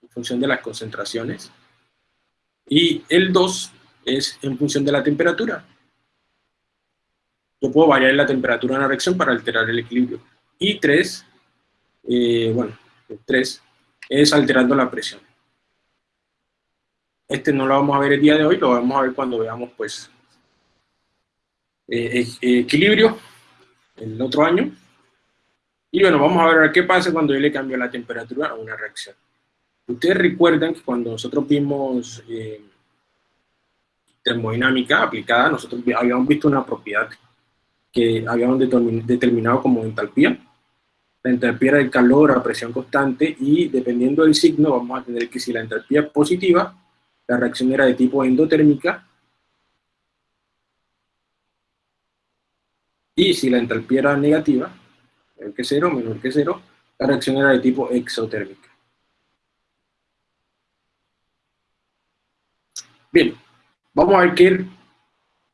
En función de las concentraciones. Y el dos es en función de la temperatura. Yo puedo variar la temperatura de una reacción para alterar el equilibrio. Y tres, eh, bueno, tres es alterando la presión. Este no lo vamos a ver el día de hoy, lo vamos a ver cuando veamos, pues, eh, eh, equilibrio el otro año. Y bueno, vamos a ver qué pasa cuando yo le cambio la temperatura a una reacción. Ustedes recuerdan que cuando nosotros vimos eh, termodinámica aplicada, nosotros habíamos visto una propiedad que habíamos determinado como entalpía. La entalpía era el calor a presión constante y dependiendo del signo vamos a tener que si la entalpía es positiva, la reacción era de tipo endotérmica. Y si la entalpía era negativa, menor que cero, menor que cero, la reacción era de tipo exotérmica. Bien, vamos a ver qué,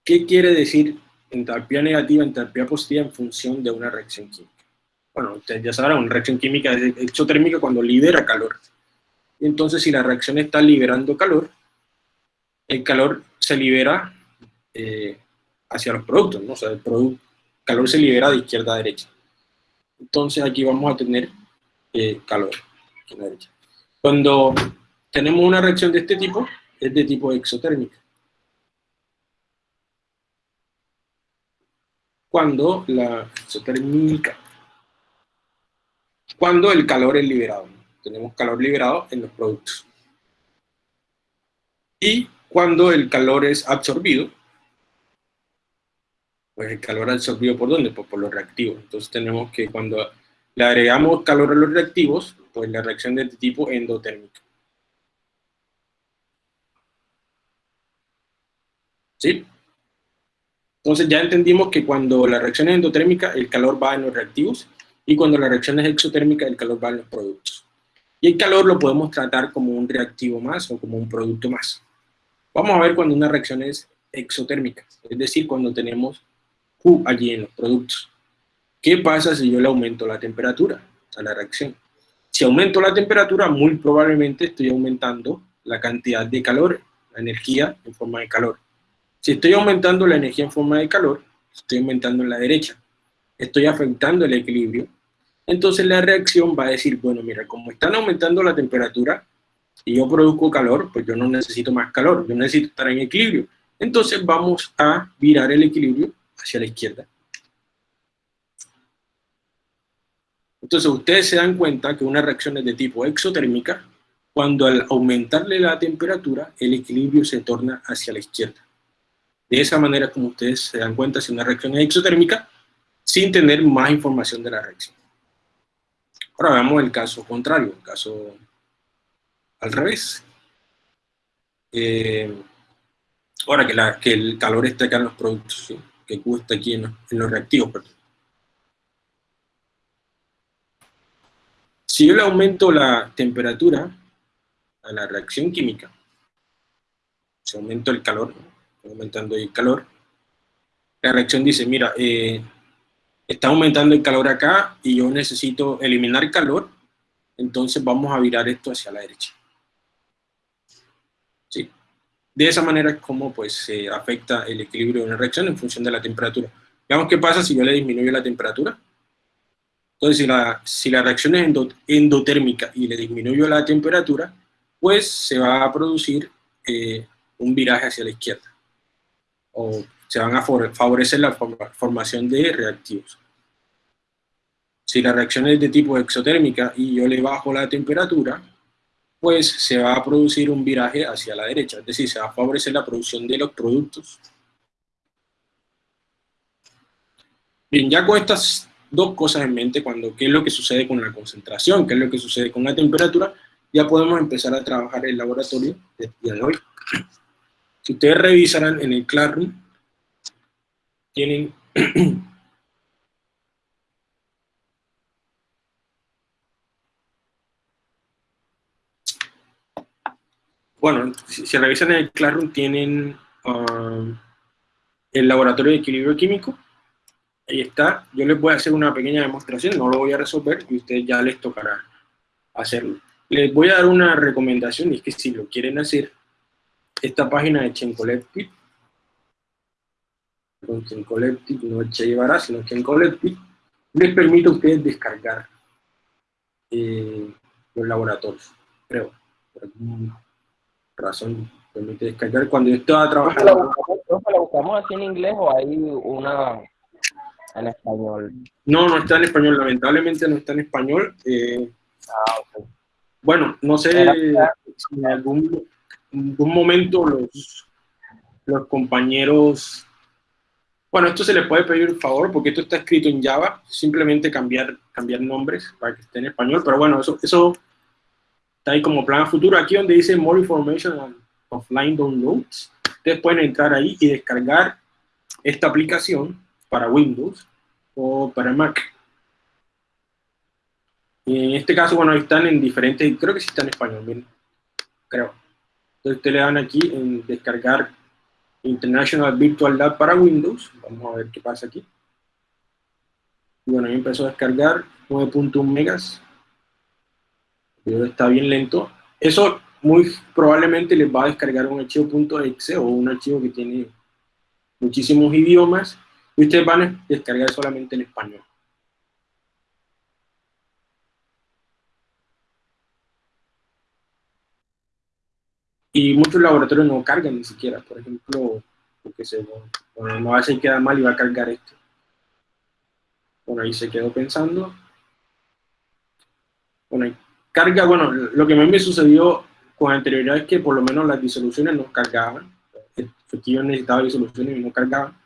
qué quiere decir entalpía negativa, entalpía positiva en función de una reacción química. Bueno, ustedes ya sabrán, una reacción química es exotérmica cuando libera calor. Entonces, si la reacción está liberando calor, el calor se libera eh, hacia los productos, ¿no? O sea, el calor se libera de izquierda a derecha. Entonces aquí vamos a tener eh, calor a la derecha. Cuando tenemos una reacción de este tipo, es de tipo exotérmica. Cuando la exotérmica, cuando el calor es liberado. Tenemos calor liberado en los productos. Y cuando el calor es absorbido, pues el calor absorbido por dónde? Pues por los reactivos. Entonces tenemos que cuando le agregamos calor a los reactivos, pues la reacción de este tipo endotérmica. ¿Sí? Entonces ya entendimos que cuando la reacción es endotérmica, el calor va en los reactivos, y cuando la reacción es exotérmica, el calor va en los productos. Y el calor lo podemos tratar como un reactivo más o como un producto más. Vamos a ver cuando una reacción es exotérmica, es decir, cuando tenemos Q allí en los productos. ¿Qué pasa si yo le aumento la temperatura a la reacción? Si aumento la temperatura, muy probablemente estoy aumentando la cantidad de calor, la energía en forma de calor. Si estoy aumentando la energía en forma de calor, estoy aumentando en la derecha. Estoy afectando el equilibrio. Entonces la reacción va a decir, bueno, mira, como están aumentando la temperatura y yo produzco calor, pues yo no necesito más calor, yo necesito estar en equilibrio. Entonces vamos a virar el equilibrio hacia la izquierda. Entonces ustedes se dan cuenta que una reacción es de tipo exotérmica cuando al aumentarle la temperatura el equilibrio se torna hacia la izquierda. De esa manera como ustedes se dan cuenta si una reacción es exotérmica sin tener más información de la reacción. Ahora veamos el caso contrario, el caso al revés. Eh, ahora que, el calor está acá en los productos, que Q está aquí en los, reactivos. Si yo le aumento la temperatura a la reacción química, se aumenta el calor, aumentando el calor, la reacción dice, mira, eh, está aumentando el calor acá y yo necesito eliminar calor, entonces vamos a virar esto hacia la derecha. ¿Sí? De esa manera es como pues, se afecta el equilibrio de una reacción en función de la temperatura. Veamos qué pasa si yo le disminuyo la temperatura. Entonces, si la, si la reacción es endotérmica y le disminuyo la temperatura, pues se va a producir eh, un viraje hacia la izquierda. O se van a favorecer la formación de reactivos. Si la reacción es de tipo exotérmica y yo le bajo la temperatura, pues se va a producir un viraje hacia la derecha, es decir, se va a favorecer la producción de los productos. Bien, ya con estas dos cosas en mente, cuando qué es lo que sucede con la concentración, qué es lo que sucede con la temperatura, ya podemos empezar a trabajar el laboratorio del día de hoy. Si ustedes revisarán en el Classroom, tienen <clears throat> bueno, si, revisan el Classroom tienen um, el laboratorio de equilibrio químico, ahí está, yo les voy a hacer una pequeña demostración, no lo voy a resolver y a ustedes ya les tocará hacerlo. Les voy a dar una recomendación, y es que si lo quieren hacer, esta página de Chencollective con Collective, no Che Guevara, sino Collective, les permite a ustedes descargar eh, los laboratorios, creo, razón permite descargar. Cuando yo estaba trabajando... ¿Lo buscamos así en inglés o hay una en español? No, no está en español, lamentablemente no está en español. Eh, ah, Bueno, no sé si en algún, en algún momento los, los compañeros bueno, esto se le puede pedir un favor porque esto está escrito en Java, simplemente cambiar, cambiar nombres para que esté en español, pero bueno, eso, eso ahí como plan futuro. Aquí donde dice More Information on Offline Downloads, ustedes pueden entrar ahí y descargar esta aplicación para Windows o para Mac. Y en este caso, bueno, están en diferentes, creo que sí está en español, miren, creo. Entonces ustedes le dan aquí en descargar International Virtual Lab para Windows. Vamos a ver qué pasa aquí. Bueno, ahí empezó a descargar 9.1 megas. Está bien lento. Eso muy probablemente les va a descargar un archivo .exe o un archivo que tiene muchísimos idiomas ustedes van a descargar solamente en español. Y muchos laboratorios no cargan ni siquiera, por ejemplo, porque se, bueno, no hace queda mal y va a cargar esto. Bueno, ahí se quedó pensando. Bueno, carga, bueno, lo que a mí me sucedió con anterioridad es que por lo menos las disoluciones no cargaban. Efectivamente necesitaba disoluciones y no cargaban.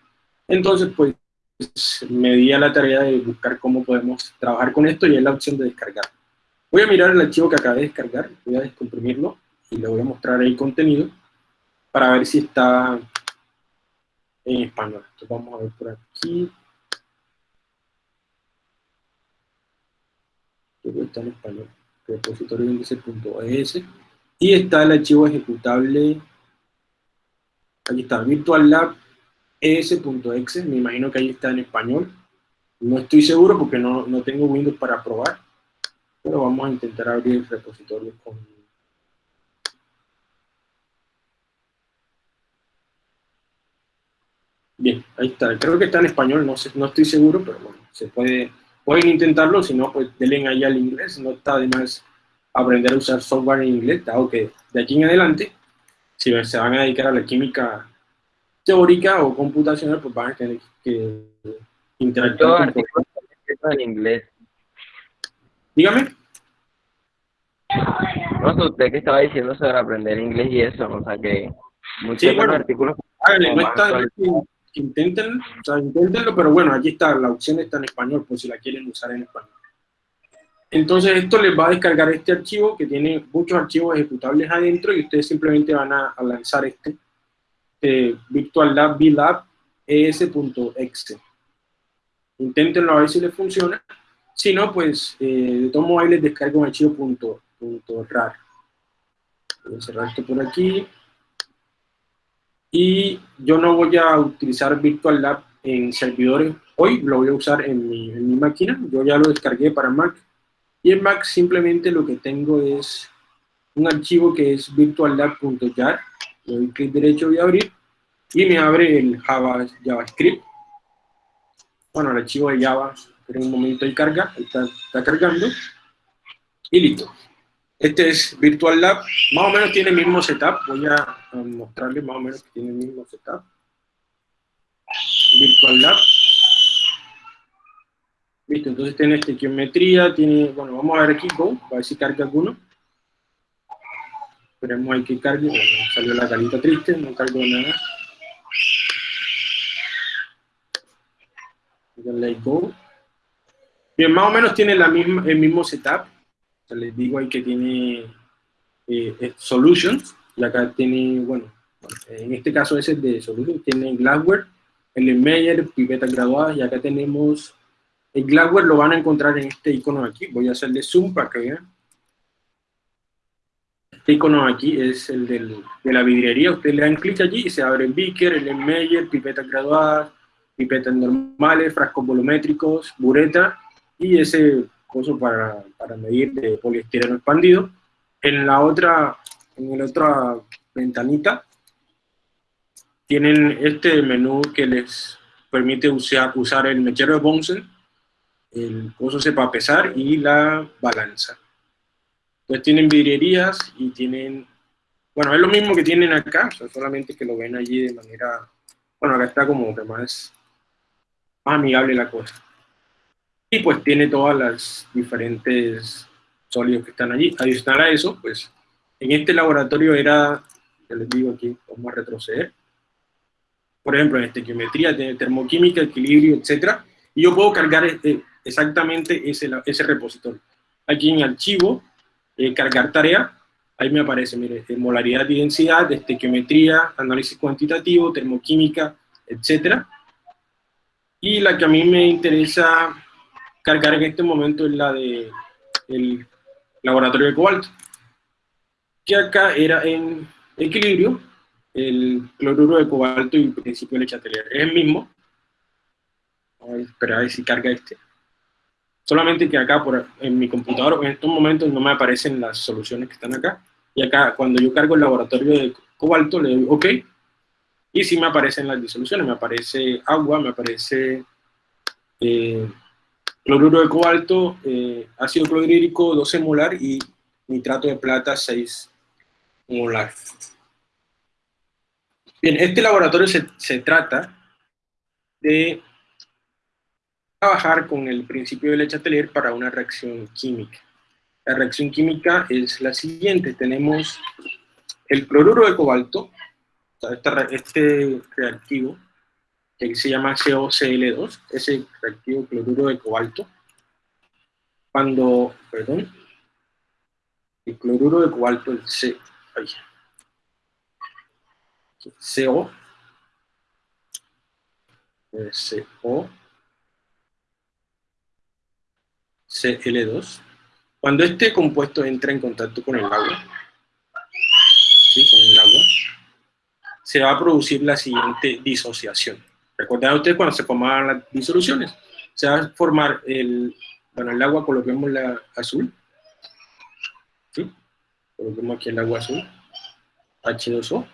Entonces, pues, me di a la tarea de buscar cómo podemos trabajar con esto y es la opción de descargar. Voy a mirar el archivo que acabé de descargar, voy a descomprimirlo y le voy a mostrar el contenido para ver si está en español. Entonces vamos a ver por aquí. está en español. Repositorio índice.es y está el archivo ejecutable. Aquí está, Virtual Lab es.exe, me imagino que ahí está en español. No estoy seguro porque no, no tengo Windows para probar, pero vamos a intentar abrir el repositorio con Bien, ahí está. Creo que está en español, no, sé, no estoy seguro, pero bueno, se puede, pueden intentarlo, si no, pues denle ahí al inglés, no está de más aprender a usar software en inglés, dado que de aquí en adelante, si se van a dedicar a la química teórica o computacional, pues van a tener que interactuar con en inglés. Dígame. No sé, usted que estaba diciendo sobre aprender inglés y eso, o sea que muchos sí, bueno, artículos... no está, intenten, o sea, inténtenlo, pero bueno, aquí está, la opción está en español, por si la quieren usar en español. Entonces esto les va a descargar este archivo que tiene muchos archivos ejecutables adentro y ustedes simplemente van a, lanzar este eh, Virtual Lab VLab es.exe. Inténtenlo a ver si les funciona. Si no, pues eh, de modos ahí les descargo un archivo punto, punto rar. Voy a cerrar esto por aquí y yo no voy a utilizar Virtual Lab en servidores. Hoy, lo voy a usar en mi, en mi máquina, yo ya lo descargué para Mac, y en Mac simplemente lo que tengo es un archivo que es virtuallab.jar, le doy clic derecho y abrir, y me abre el Java, JavaScript, bueno, el archivo de Java, en un momento ahí carga, está, está cargando, y listo. Este es Virtual Lab, más o menos tiene el mismo setup, voy a mostrarles más o menos que tiene el mismo setup. Virtual Lab. Listo, entonces tiene geometría, tiene, bueno, vamos a ver aquí Go, a ver si carga alguno. Esperemos ahí que cargue, bueno, salió la carita triste, no cargó nada. Go. Bien, más o menos tiene la misma, el mismo setup les digo ahí que tiene eh, eh, Solutions, y acá tiene, bueno, en este caso ese de Solutions, tiene Glassware, el Meyer, pipetas graduadas, y acá tenemos, el Glassware lo van a encontrar en este icono aquí, voy a hacerle zoom para que vean. Este icono aquí es el del, de la vidriería, ustedes le dan clic allí y se abre el beaker, el Meyer, pipetas graduadas, pipetas normales, frascos volumétricos, bureta, y ese para, para medir de poliestireno expandido. En la otra, en la otra ventanita, tienen este menú que les permite usar, usar el mechero de Bunsen, el coso para pesar y la balanza. Entonces tienen vidrierías y tienen, bueno, es lo mismo que tienen acá, solamente que lo ven allí de manera, bueno, acá está como que más, más amigable la cosa. Y pues tiene todas las diferentes sólidos que están allí. Adicional a eso, pues en este laboratorio era, ya les digo aquí, vamos a retroceder. Por ejemplo, en estequiometría, termoquímica, equilibrio, etc. Y yo puedo cargar este, exactamente ese, ese repositorio. Aquí en archivo, eh, cargar tarea, ahí me aparece, mire, molaridad y densidad, estequiometría, análisis cuantitativo, termoquímica, etc. Y la que a mí me interesa cargar en este momento es la de el laboratorio de cobalto, que acá era en equilibrio, el cloruro de cobalto y el principio de Chatelier. Es el mismo. Vamos a a ver si carga este. Solamente que acá por, en mi computador en estos momentos no me aparecen las soluciones que están acá. Y acá cuando yo cargo el laboratorio de cobalto le doy OK. Y sí me aparecen las disoluciones. Me aparece agua, me aparece eh, cloruro de cobalto, eh, ácido clorhídrico 12 molar y nitrato de plata 6 molar. Bien, este laboratorio se, se trata de trabajar con el principio de Lechatelier para una reacción química. La reacción química es la siguiente, tenemos el cloruro de cobalto, este reactivo, que se llama COCl2, ese reactivo cloruro de cobalto. Cuando, perdón, el cloruro de cobalto, el C, ay, CO, CO, Cl2, cuando este compuesto entra en contacto con el agua, ¿sí? con el agua, se va a producir la siguiente disociación. Recuerden ustedes cuando se formaban las disoluciones. Se va a formar el, bueno, el agua, coloquemos la azul. ¿Sí? Coloquemos aquí el agua azul. H2O.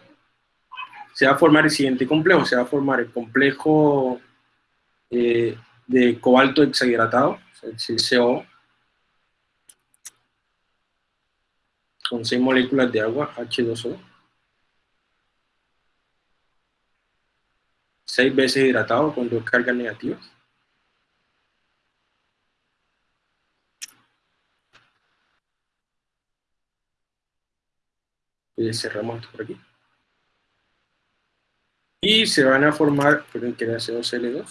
Se va a formar el siguiente complejo. Se va a formar el complejo eh, de cobalto hexahidratado, el CO, con 6 moléculas de agua, H2O. 6 veces hidratado con dos cargas negativas. Cerramos esto por aquí. Y se van a formar, perdón, que era CO2L2.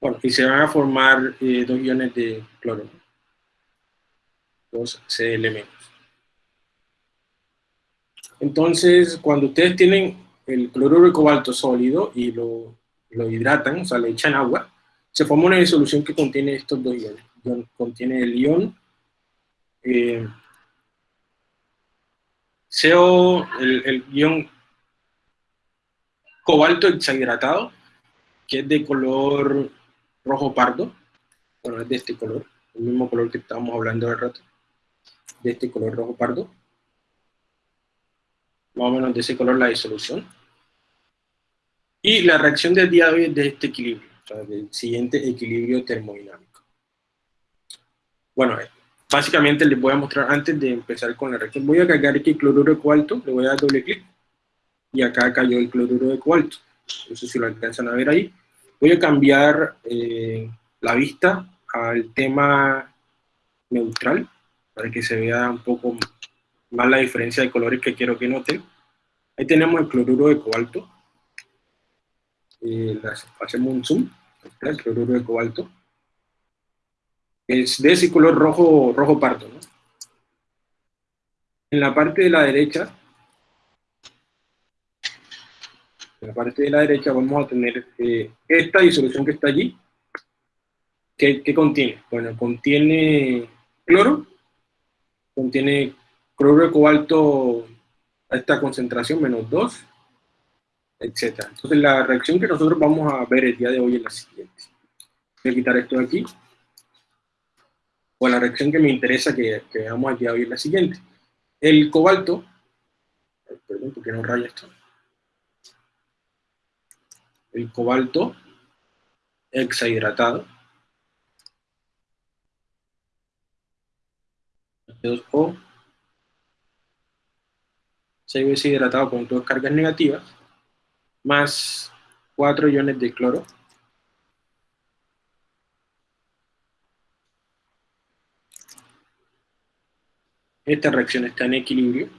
Bueno, y se van a formar eh, dos iones de cloro. Dos Cl-. Entonces, cuando ustedes tienen el cloruro de cobalto sólido y lo, hidratan, o sea, le echan agua, se forma una disolución que contiene estos dos iones. Contiene el ion eh, CO, el, ion cobalto hexahidratado, que es de color rojo pardo, bueno, es de este color, el mismo color que estábamos hablando al rato, de este color rojo pardo, más o menos de ese color la disolución. Y la reacción del día de hoy de este equilibrio, o sea, del siguiente equilibrio termodinámico. Bueno, eh, básicamente les voy a mostrar antes de empezar con la reacción. Voy a cargar aquí cloruro de cobalto, le voy a dar doble clic, y acá cayó el cloruro de cobalto. No sé si lo alcanzan a ver ahí. Voy a cambiar eh, la vista al tema neutral, para que se vea un poco más la diferencia de colores que quiero que noten. Ahí tenemos el cloruro de cobalto. Eh, hacemos un zoom. el cloruro de cobalto. Es de ese color rojo, rojo pardo. En la parte de la derecha, en la parte de la derecha vamos a tener eh, esta disolución que está allí. ¿Qué, ¿Qué contiene? Bueno, contiene cloro, contiene cloruro de cobalto a esta concentración, menos 2, etc. Entonces la reacción que nosotros vamos a ver el día de hoy es la siguiente. Voy a quitar esto de aquí. O la reacción que me interesa que, que veamos el día de hoy es la siguiente. El cobalto, perdón, porque no raya esto. El cobalto hexahidratado, 2O 6 veces hidratado con dos cargas negativas, más 4 iones de cloro, Esta reacción está en equilibrio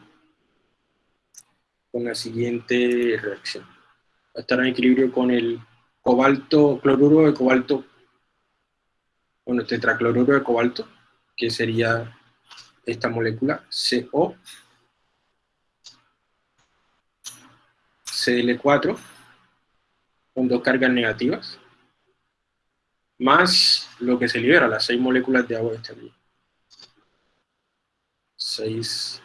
con la siguiente reacción. Va a estar en equilibrio con el cobalto, cloruro de cobalto, bueno, tetracloruro de cobalto, que sería esta molécula, CO, Cl4 con dos cargas negativas, más lo que se libera, las seis moléculas de agua de este 6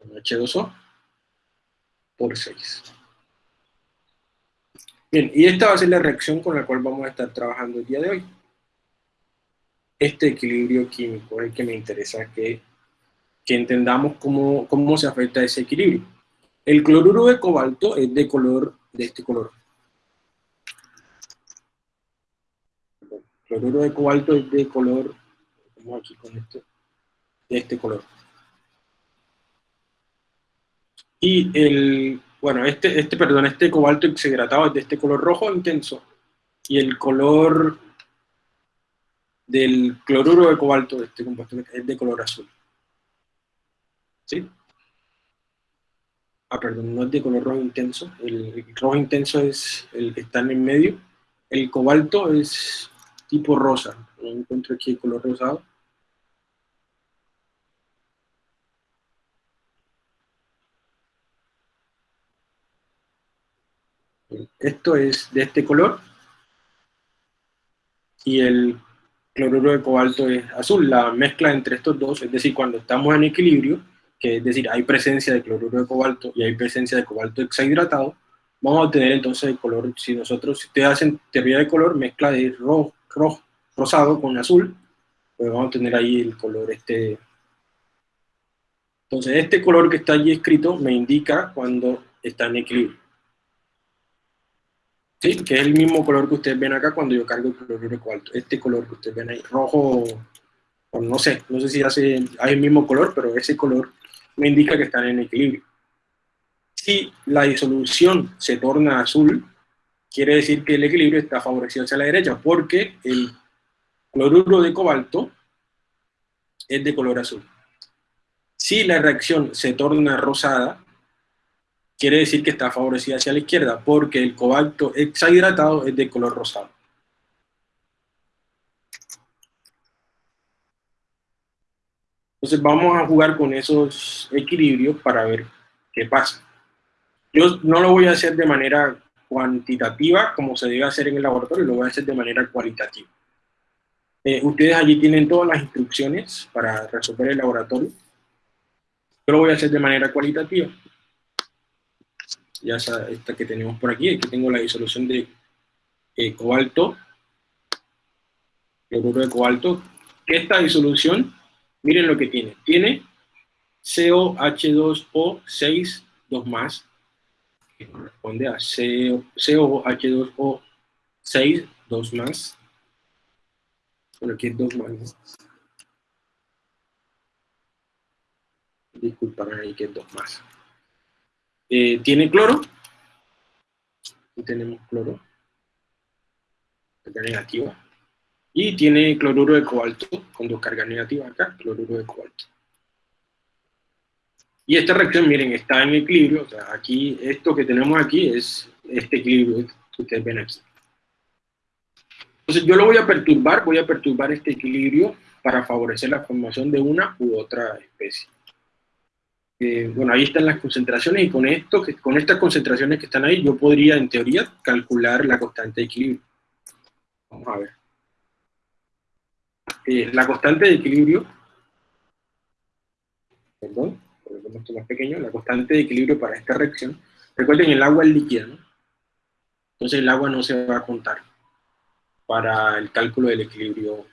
H2O por 6. Bien, y esta va a ser la reacción con la cual vamos a estar trabajando el día de hoy. Este equilibrio químico es el que me interesa que, que entendamos cómo, cómo se afecta ese equilibrio. El cloruro de cobalto es de color, de este color. Cloruro de cobalto es de color, vamos aquí con esto, de este color. Y el, bueno, este, este, perdón, este cobalto hexagratado es de este color rojo intenso. Y el color del cloruro de cobalto de este compuesto es de color azul. ¿Sí? Ah, perdón, no es de color rojo intenso, el, rojo intenso es el que está en el medio, el cobalto es tipo rosa, no encuentro aquí el color rosado. Esto es de este color y el cloruro de cobalto es azul. La mezcla entre estos dos, es decir, cuando estamos en equilibrio, que es decir, hay presencia de cloruro de cobalto y hay presencia de cobalto hexahidratado, vamos a obtener entonces el color, si nosotros, si ustedes hacen teoría de color, mezcla de rojo, rojo, rosado con azul, pues vamos a tener ahí el color este. Entonces este color que está allí escrito me indica cuando está en equilibrio. ¿Sí? Que es el mismo color que ustedes ven acá cuando yo cargo el cloruro de cobalto. Este color que ustedes ven ahí, rojo, no sé, no sé si hace, hay el mismo color, pero ese color me indica que están en equilibrio. Si la disolución se torna azul, quiere decir que el equilibrio está favorecido hacia la derecha, porque el cloruro de cobalto es de color azul. Si la reacción se torna rosada, quiere decir que está favorecida hacia la izquierda, porque el cobalto hexahidratado es de color rosado. Entonces vamos a jugar con esos equilibrios para ver qué pasa. Yo no lo voy a hacer de manera cuantitativa, como se debe hacer en el laboratorio, lo voy a hacer de manera cualitativa. Eh, ustedes allí tienen todas las instrucciones para resolver el laboratorio. Yo lo voy a hacer de manera cualitativa. Ya esta que tenemos por aquí, aquí tengo la disolución de eh, cobalto, cloruro de cobalto. Esta disolución Miren lo que tiene. Tiene COH2O6, 2 más, que corresponde a COH2O6, 2 más. Bueno, aquí es 2 más. Disculpen ahí que es 2 más. Eh, tiene cloro. Aquí tenemos cloro. Está negativa. Y tiene cloruro de cobalto con dos cargas negativas acá, cloruro de cobalto. Y esta reacción, miren, está en equilibrio. Aquí, esto que tenemos aquí es este equilibrio que ustedes ven aquí. Entonces yo lo voy a perturbar, voy a perturbar este equilibrio para favorecer la formación de una u otra especie. Eh, bueno, ahí están las concentraciones y con esto, con estas concentraciones que están ahí, yo podría, en teoría, calcular la constante de equilibrio. Vamos a ver. Eh, la constante de equilibrio, perdón, por esto más pequeño, la constante de equilibrio para esta reacción, recuerden, el agua es líquida, ¿no? Entonces el agua no se va a contar para el cálculo del equilibrio.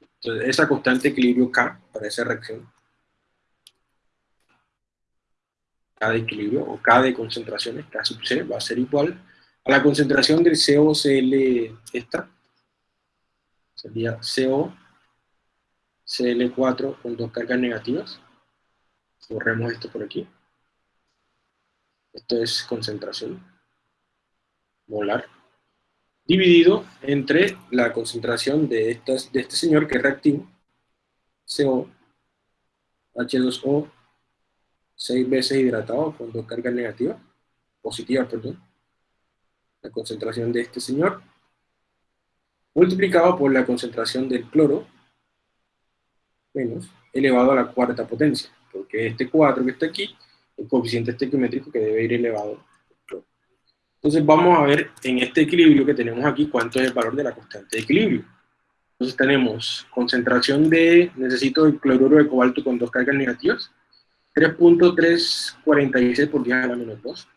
Entonces esa constante de equilibrio K para esa reacción, K de equilibrio o K de concentraciones, K sub C, va a ser igual a la concentración del COCl esta, sería CO Cl4 con dos cargas negativas. Borremos esto por aquí. Esto es concentración molar. Dividido entre la concentración de, estas, de este señor que es reactivo, CO, H2O, seis veces hidratado con dos cargas negativas, positivas, perdón. La concentración de este señor, multiplicado por la concentración del cloro, menos elevado a la cuarta potencia, porque este 4 que está aquí, el coeficiente estequiométrico que debe ir elevado. Entonces vamos a ver en este equilibrio que tenemos aquí cuánto es el valor de la constante de equilibrio. Entonces tenemos concentración de, necesito el cloruro de cobalto con dos cargas negativas, 3.346 por 10 a la menos 2,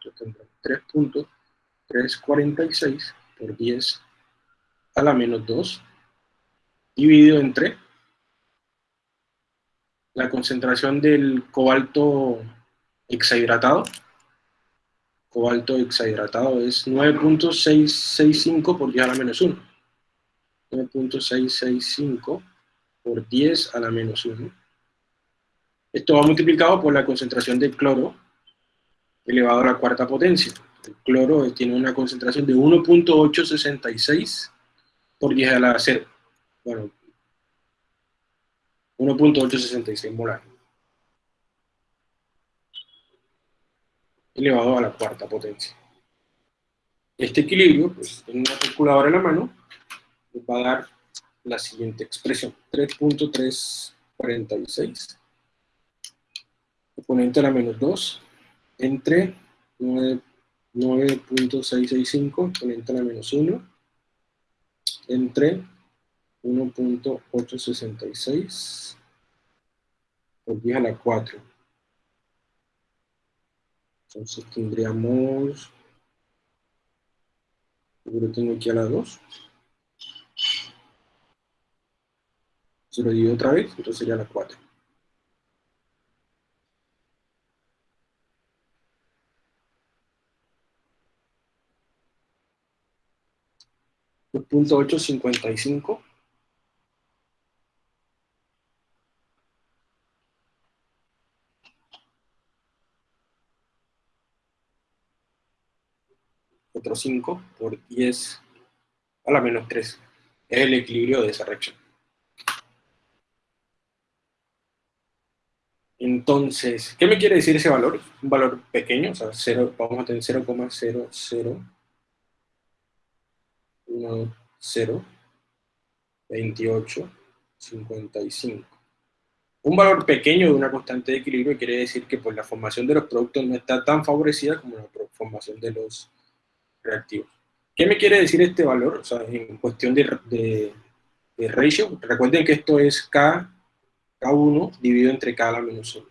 3.346 por 10 a la menos 2, dividido entre la concentración del cobalto hexahidratado. Cobalto hexahidratado es 9.665 por 10 a la menos 1. 9.665 por 10 a la menos 1. Esto va multiplicado por la concentración del cloro elevado a la cuarta potencia. El cloro tiene una concentración de 1.866 por 10 a la 0. Bueno, 1.866 molar. Elevado a la cuarta potencia. Este equilibrio, pues en una calculadora en la mano, nos va a dar la siguiente expresión. 3.346 exponente a la menos 2 entre 9.665 exponente a la menos 1 entre 1.866 por 10 a la 4 Entonces tendríamos, yo tengo aquí a la 2. Se lo divido otra vez, entonces sería la 4. Punto 855 otro 5 por 10 a la menos 3. Es el equilibrio de esa reacción. Entonces, ¿qué me quiere decir ese valor? Un valor pequeño, o sea, 0, vamos a tener 0,0010, 28, 55. Un valor pequeño de una constante de equilibrio quiere decir que pues, la formación de los productos no está tan favorecida como la formación de los reactivos. ¿Qué me quiere decir este valor? O sea, en cuestión de, ratio, recuerden que esto es K, K1 dividido entre K a la menos 1.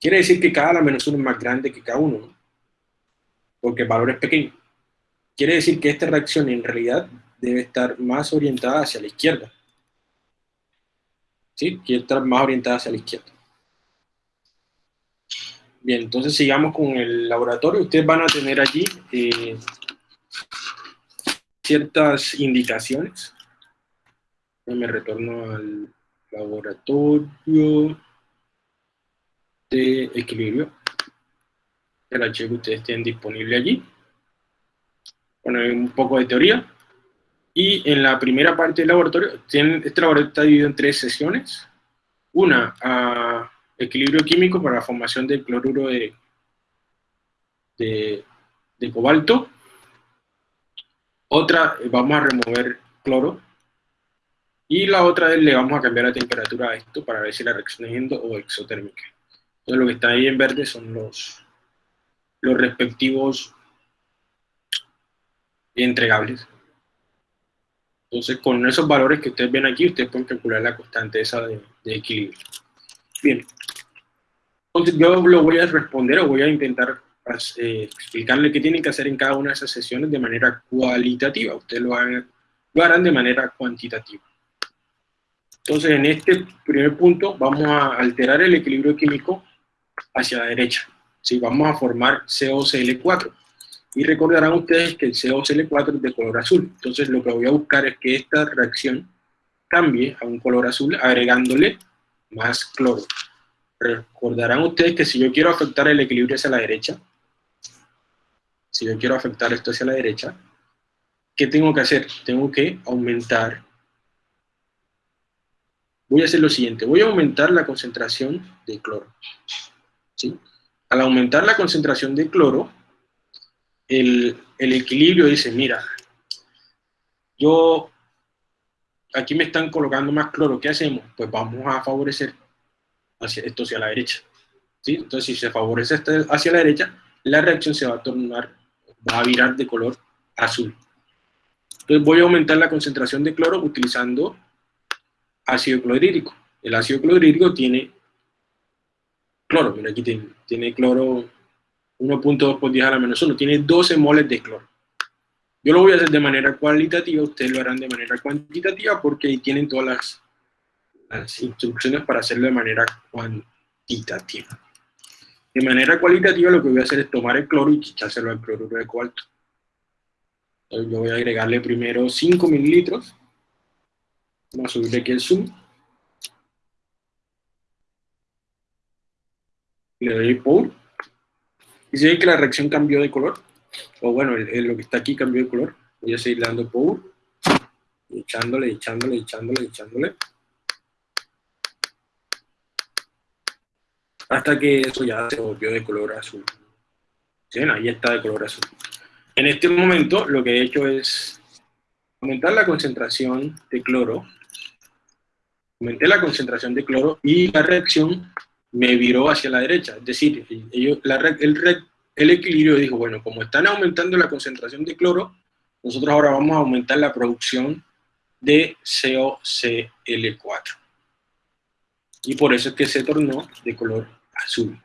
Quiere decir que K a la menos 1 es más grande que K1, ¿no? porque el valor es pequeño. Quiere decir que esta reacción en realidad debe estar más orientada hacia la izquierda. ¿Sí? Quiere estar más orientada hacia la izquierda. Bien, entonces sigamos con el laboratorio. Ustedes van a tener allí eh, ciertas indicaciones. Me retorno al laboratorio de equilibrio. El archivo que ustedes tienen disponible allí. Bueno, un poco de teoría. Y en la primera parte del laboratorio, tienen, este laboratorio está dividido en tres sesiones. Una a equilibrio químico para la formación del cloruro de, de cobalto otra, vamos a remover cloro. Y la otra es, le vamos a cambiar la temperatura a esto para ver si la reacción es endo o exotérmica. Entonces lo que está ahí en verde son los, los respectivos entregables. Entonces con esos valores que ustedes ven aquí, ustedes pueden calcular la constante esa de, de equilibrio. Bien. Entonces yo lo voy a responder o voy a intentar eh, explicarle qué tienen que hacer en cada una de esas sesiones de manera cualitativa. Ustedes lo, lo harán de manera cuantitativa. Entonces, en este primer punto vamos a alterar el equilibrio químico hacia la derecha. ¿sí? Vamos a formar COCl4. Y recordarán ustedes que el COCl4 es de color azul. Entonces, lo que voy a buscar es que esta reacción cambie a un color azul agregándole más cloro. Recordarán ustedes que si yo quiero afectar el equilibrio hacia la derecha, si yo quiero afectar esto hacia la derecha, ¿qué tengo que hacer? Tengo que aumentar. Voy a hacer lo siguiente, voy a aumentar la concentración de cloro. ¿sí? Al aumentar la concentración de cloro, el, el equilibrio dice, mira, yo, aquí me están colocando más cloro, ¿qué hacemos? Pues vamos a favorecer hacia, esto hacia la derecha. ¿sí? Entonces, si se favorece esto hacia la derecha, la reacción se va a tornar va a virar de color azul. Entonces voy a aumentar la concentración de cloro utilizando ácido clorhídrico. El ácido clorhídrico tiene cloro, mira aquí tiene, tiene cloro 1.2 por 10 a la menos 1, tiene 12 moles de cloro. Yo lo voy a hacer de manera cualitativa, ustedes lo harán de manera cuantitativa porque ahí tienen todas las, las instrucciones para hacerlo de manera cuantitativa. De manera cualitativa lo que voy a hacer es tomar el cloro y echárselo al cloruro de cobalto. Entonces yo voy a agregarle primero 5 mililitros. Vamos a subirle aquí el zoom. Le doy pour. Y se ve que la reacción cambió de color. O bueno, lo que está aquí cambió de color. Voy a seguir dando pour. echándole, echándole, echándole, echándole. Hasta que eso ya se volvió de color azul. ¿Sí? Ahí está de color azul. En este momento lo que he hecho es aumentar la concentración de cloro, aumenté la concentración de cloro y la reacción me viró hacia la derecha. Es decir, el, el equilibrio dijo, bueno, como están aumentando la concentración de cloro, nosotros ahora vamos a aumentar la producción de COCl4. Y por eso es que se tornó de color azul.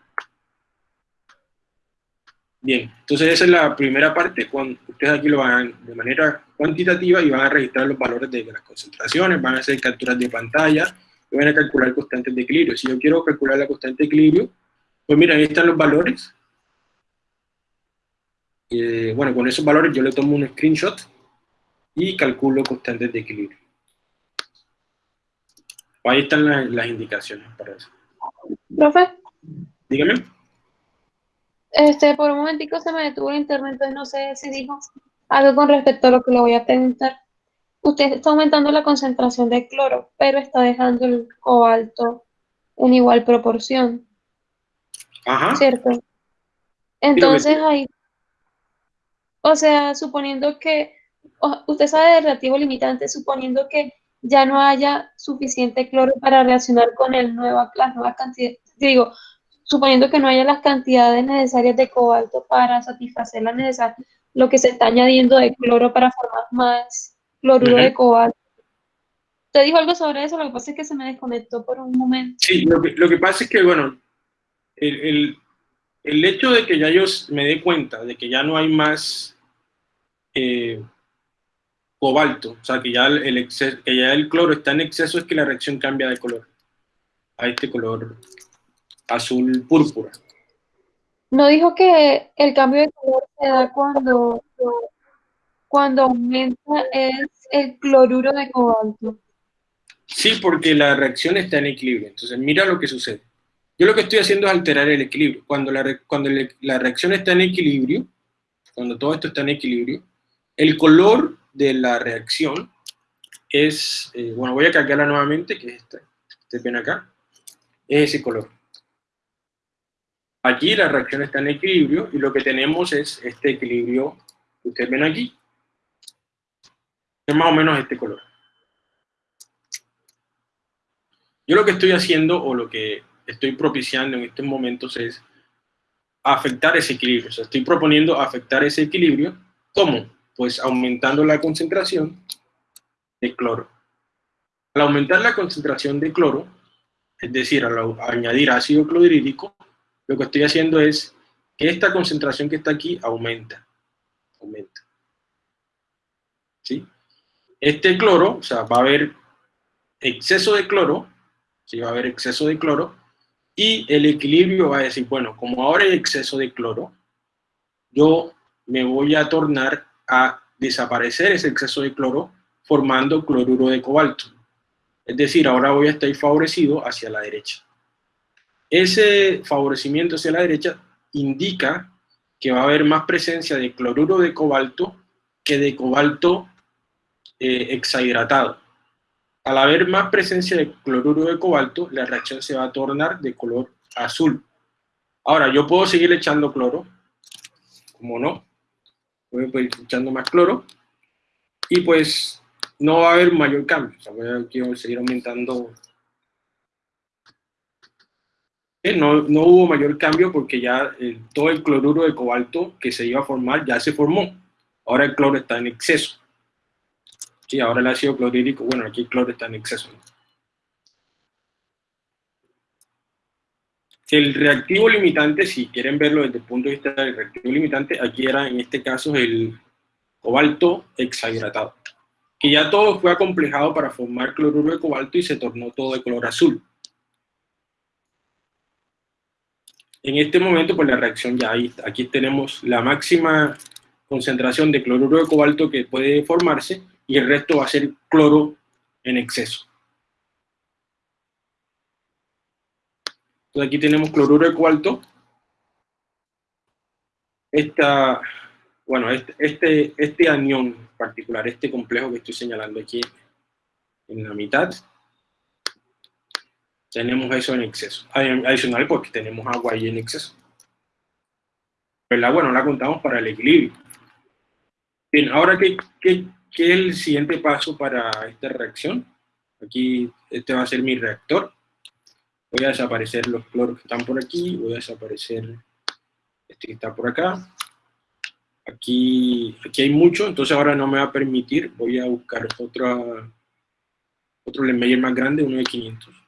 Bien, entonces esa es la primera parte, cuando ustedes aquí lo van de manera cuantitativa y van a registrar los valores de las concentraciones, van a hacer capturas de pantalla, y van a calcular constantes de equilibrio. Si yo quiero calcular la constante de equilibrio, pues mira, ahí están los valores. Eh, bueno, con esos valores yo le tomo un screenshot y calculo constantes de equilibrio. Ahí están las, indicaciones para eso. Profe. Dígame. Este, por un momentico se me detuvo el internet, entonces no sé si dijo algo con respecto a lo que le voy a preguntar. Usted está aumentando la concentración de cloro, pero está dejando el cobalto en igual proporción. Ajá. ¿Cierto? Entonces ahí, o sea, suponiendo que, usted sabe del reactivo limitante, suponiendo que ya no haya suficiente cloro para reaccionar con el nueva, las nuevas cantidades, digo, suponiendo que no haya las cantidades necesarias de cobalto para satisfacer la necesaria, lo que se está añadiendo de cloro para formar más cloruro de cobalto. ¿Te dijo algo sobre eso? Lo que pasa es que se me desconectó por un momento. Sí, lo que, pasa es que, bueno, el, hecho de que ya yo me dé cuenta de que ya no hay más eh, cobalto, o sea, que ya el, que ya el cloro está en exceso, es que la reacción cambia de color a este color azul púrpura. No dijo que el cambio de color se da cuando, cuando aumenta el cloruro de cobalto. Sí, porque la reacción está en equilibrio. Entonces, mira lo que sucede. Yo lo que estoy haciendo es alterar el equilibrio. Cuando la, cuando la reacción está en equilibrio, cuando todo esto está en equilibrio, el color de la reacción es, eh, bueno, voy a cargarla nuevamente, que es esta, ustedes ven acá, es ese color. Aquí la reacción está en equilibrio y lo que tenemos es este equilibrio que ustedes ven aquí. Es más o menos este color. Yo lo que estoy haciendo o lo que estoy propiciando en estos momentos es afectar ese equilibrio. O sea, estoy proponiendo afectar ese equilibrio. ¿Cómo? Pues aumentando la concentración de cloro. Al aumentar la concentración de cloro, es decir, al añadir ácido clorhídrico, lo que estoy haciendo es que esta concentración que está aquí aumenta. Aumenta. ¿Sí? Este cloro, o sea, va a haber exceso de cloro, ¿sí? va a haber exceso de cloro, y el equilibrio va a decir, bueno, como ahora hay exceso de cloro, yo me voy a tornar a desaparecer ese exceso de cloro formando cloruro de cobalto. Es decir, ahora voy a estar favorecido hacia la derecha. Ese favorecimiento hacia la derecha indica que va a haber más presencia de cloruro de cobalto que de cobalto eh, hexahidratado. Al haber más presencia de cloruro de cobalto, la reacción se va a tornar de color azul. Ahora, yo puedo seguir echando cloro, como no, voy a ir echando más cloro, y pues no va a haber mayor cambio. O sea, voy a seguir aumentando no, no, hubo mayor cambio porque ya eh, todo el cloruro de cobalto que se iba a formar ya se formó. Ahora el cloro está en exceso. Ahora el ácido clorhídrico, bueno, aquí el cloro está en exceso. El reactivo limitante, si quieren verlo desde el punto de vista del reactivo limitante, aquí era en este caso el cobalto hexahidratado, que ya todo fue acomplejado para formar cloruro de cobalto y se tornó todo de color azul. En este momento, pues la reacción ya ahí, aquí tenemos la máxima concentración de cloruro de cobalto que puede formarse y el resto va a ser cloro en exceso. Entonces aquí tenemos cloruro de cobalto. Esta, bueno, este, este, este anión particular, este complejo que estoy señalando aquí en la mitad, tenemos eso en exceso. Adicional porque tenemos agua ahí en exceso. Pero el agua no la contamos para el equilibrio. Bien, ahora, ¿qué, qué, qué es el siguiente paso para esta reacción? Aquí, este va a ser mi reactor. Voy a desaparecer los cloros que están por aquí. Voy a desaparecer este que está por acá. Aquí, aquí hay mucho, entonces ahora no me va a permitir. Voy a buscar otra, otro Lemmeyer más grande, uno de 500.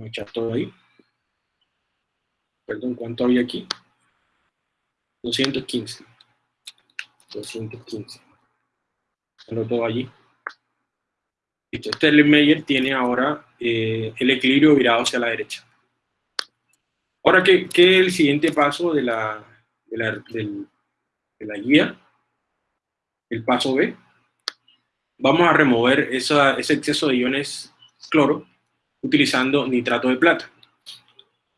A echar todo ahí. Perdón, ¿cuánto había aquí? 215. 215. Lo todo allí. Listo. Este Meyer tiene ahora eh, el equilibrio virado hacia la derecha. Ahora, ¿qué, es el siguiente paso de la, de la, de la guía? El paso B. Vamos a remover ese exceso de iones cloro utilizando nitrato de plata.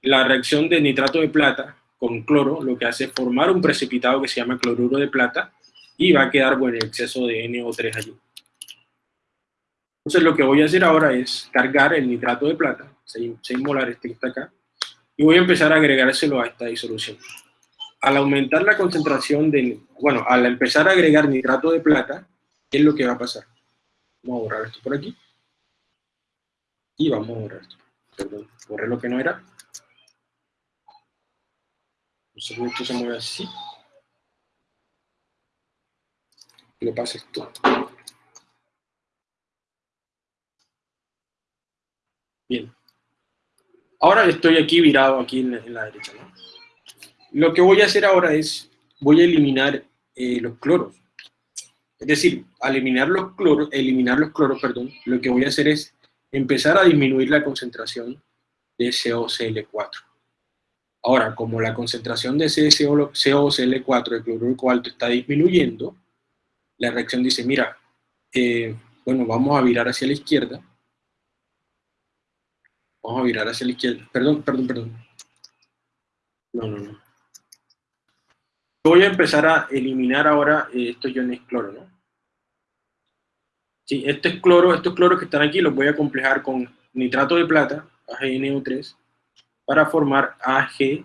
La reacción de nitrato de plata con cloro lo que hace es formar un precipitado que se llama cloruro de plata y va a quedar bueno el exceso de NO3 allí. Entonces lo que voy a hacer ahora es cargar el nitrato de plata, 6, molar este que está acá, y voy a empezar a agregárselo a esta disolución. Al aumentar la concentración de, bueno, al empezar a agregar nitrato de plata, ¿qué es lo que va a pasar? Vamos a borrar esto por aquí. Y vamos a borrar esto. Perdón, borré lo que no era. esto se mueve así. Y le pasa esto. Bien. Ahora estoy aquí virado aquí en, la derecha. Lo que voy a hacer ahora es, voy a eliminar eh, los cloros. Es decir, al eliminar los cloros, eliminar los cloros, perdón, lo que voy a hacer es empezar a disminuir la concentración de COCl4. Ahora, como la concentración de COCl4, de cloruro cobalto, está disminuyendo, la reacción dice, mira, eh, bueno, vamos a virar hacia la izquierda, Vamos a virar hacia la izquierda. Perdón, perdón, perdón. No, no, no. Voy a empezar a eliminar ahora eh, estos iones cloro, ¿no? Sí, este cloro, estos cloros que están aquí los voy a complejar con nitrato de plata, AgNO3, para formar AgCl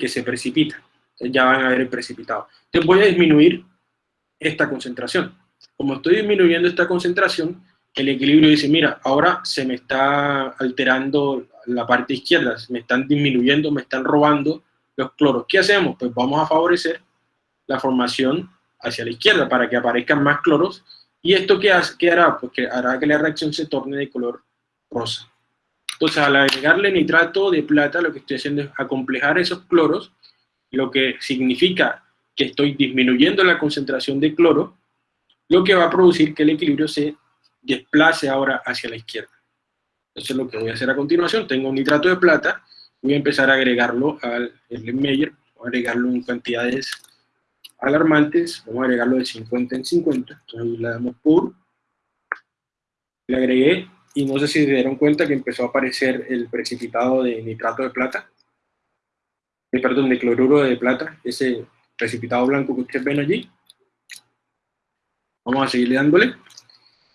que se precipita. Entonces ya van a ver el precipitado. Entonces voy a disminuir esta concentración. Como estoy disminuyendo esta concentración, el equilibrio dice, mira, ahora se me está alterando la parte izquierda, me están disminuyendo, me están robando los cloros. ¿Qué hacemos? Pues vamos a favorecer la formación hacia la izquierda para que aparezcan más cloros. ¿Y esto qué, hará? Pues que hará que la reacción se torne de color rosa. Entonces, al agregarle nitrato de plata, lo que estoy haciendo es acomplejar esos cloros, lo que significa que estoy disminuyendo la concentración de cloro, lo que va a producir que el equilibrio se desplace ahora hacia la izquierda. Eso es lo que voy a hacer a continuación. Tengo un nitrato de plata, voy a empezar a agregarlo al Meyer, voy a agregarlo en cantidades alarmantes, vamos a agregarlo de 50 en 50, entonces le damos por, le agregué, y no sé si se dieron cuenta que empezó a aparecer el precipitado de nitrato de plata, eh, perdón, de cloruro de plata, ese precipitado blanco que ustedes ven allí. Vamos a seguir dándole.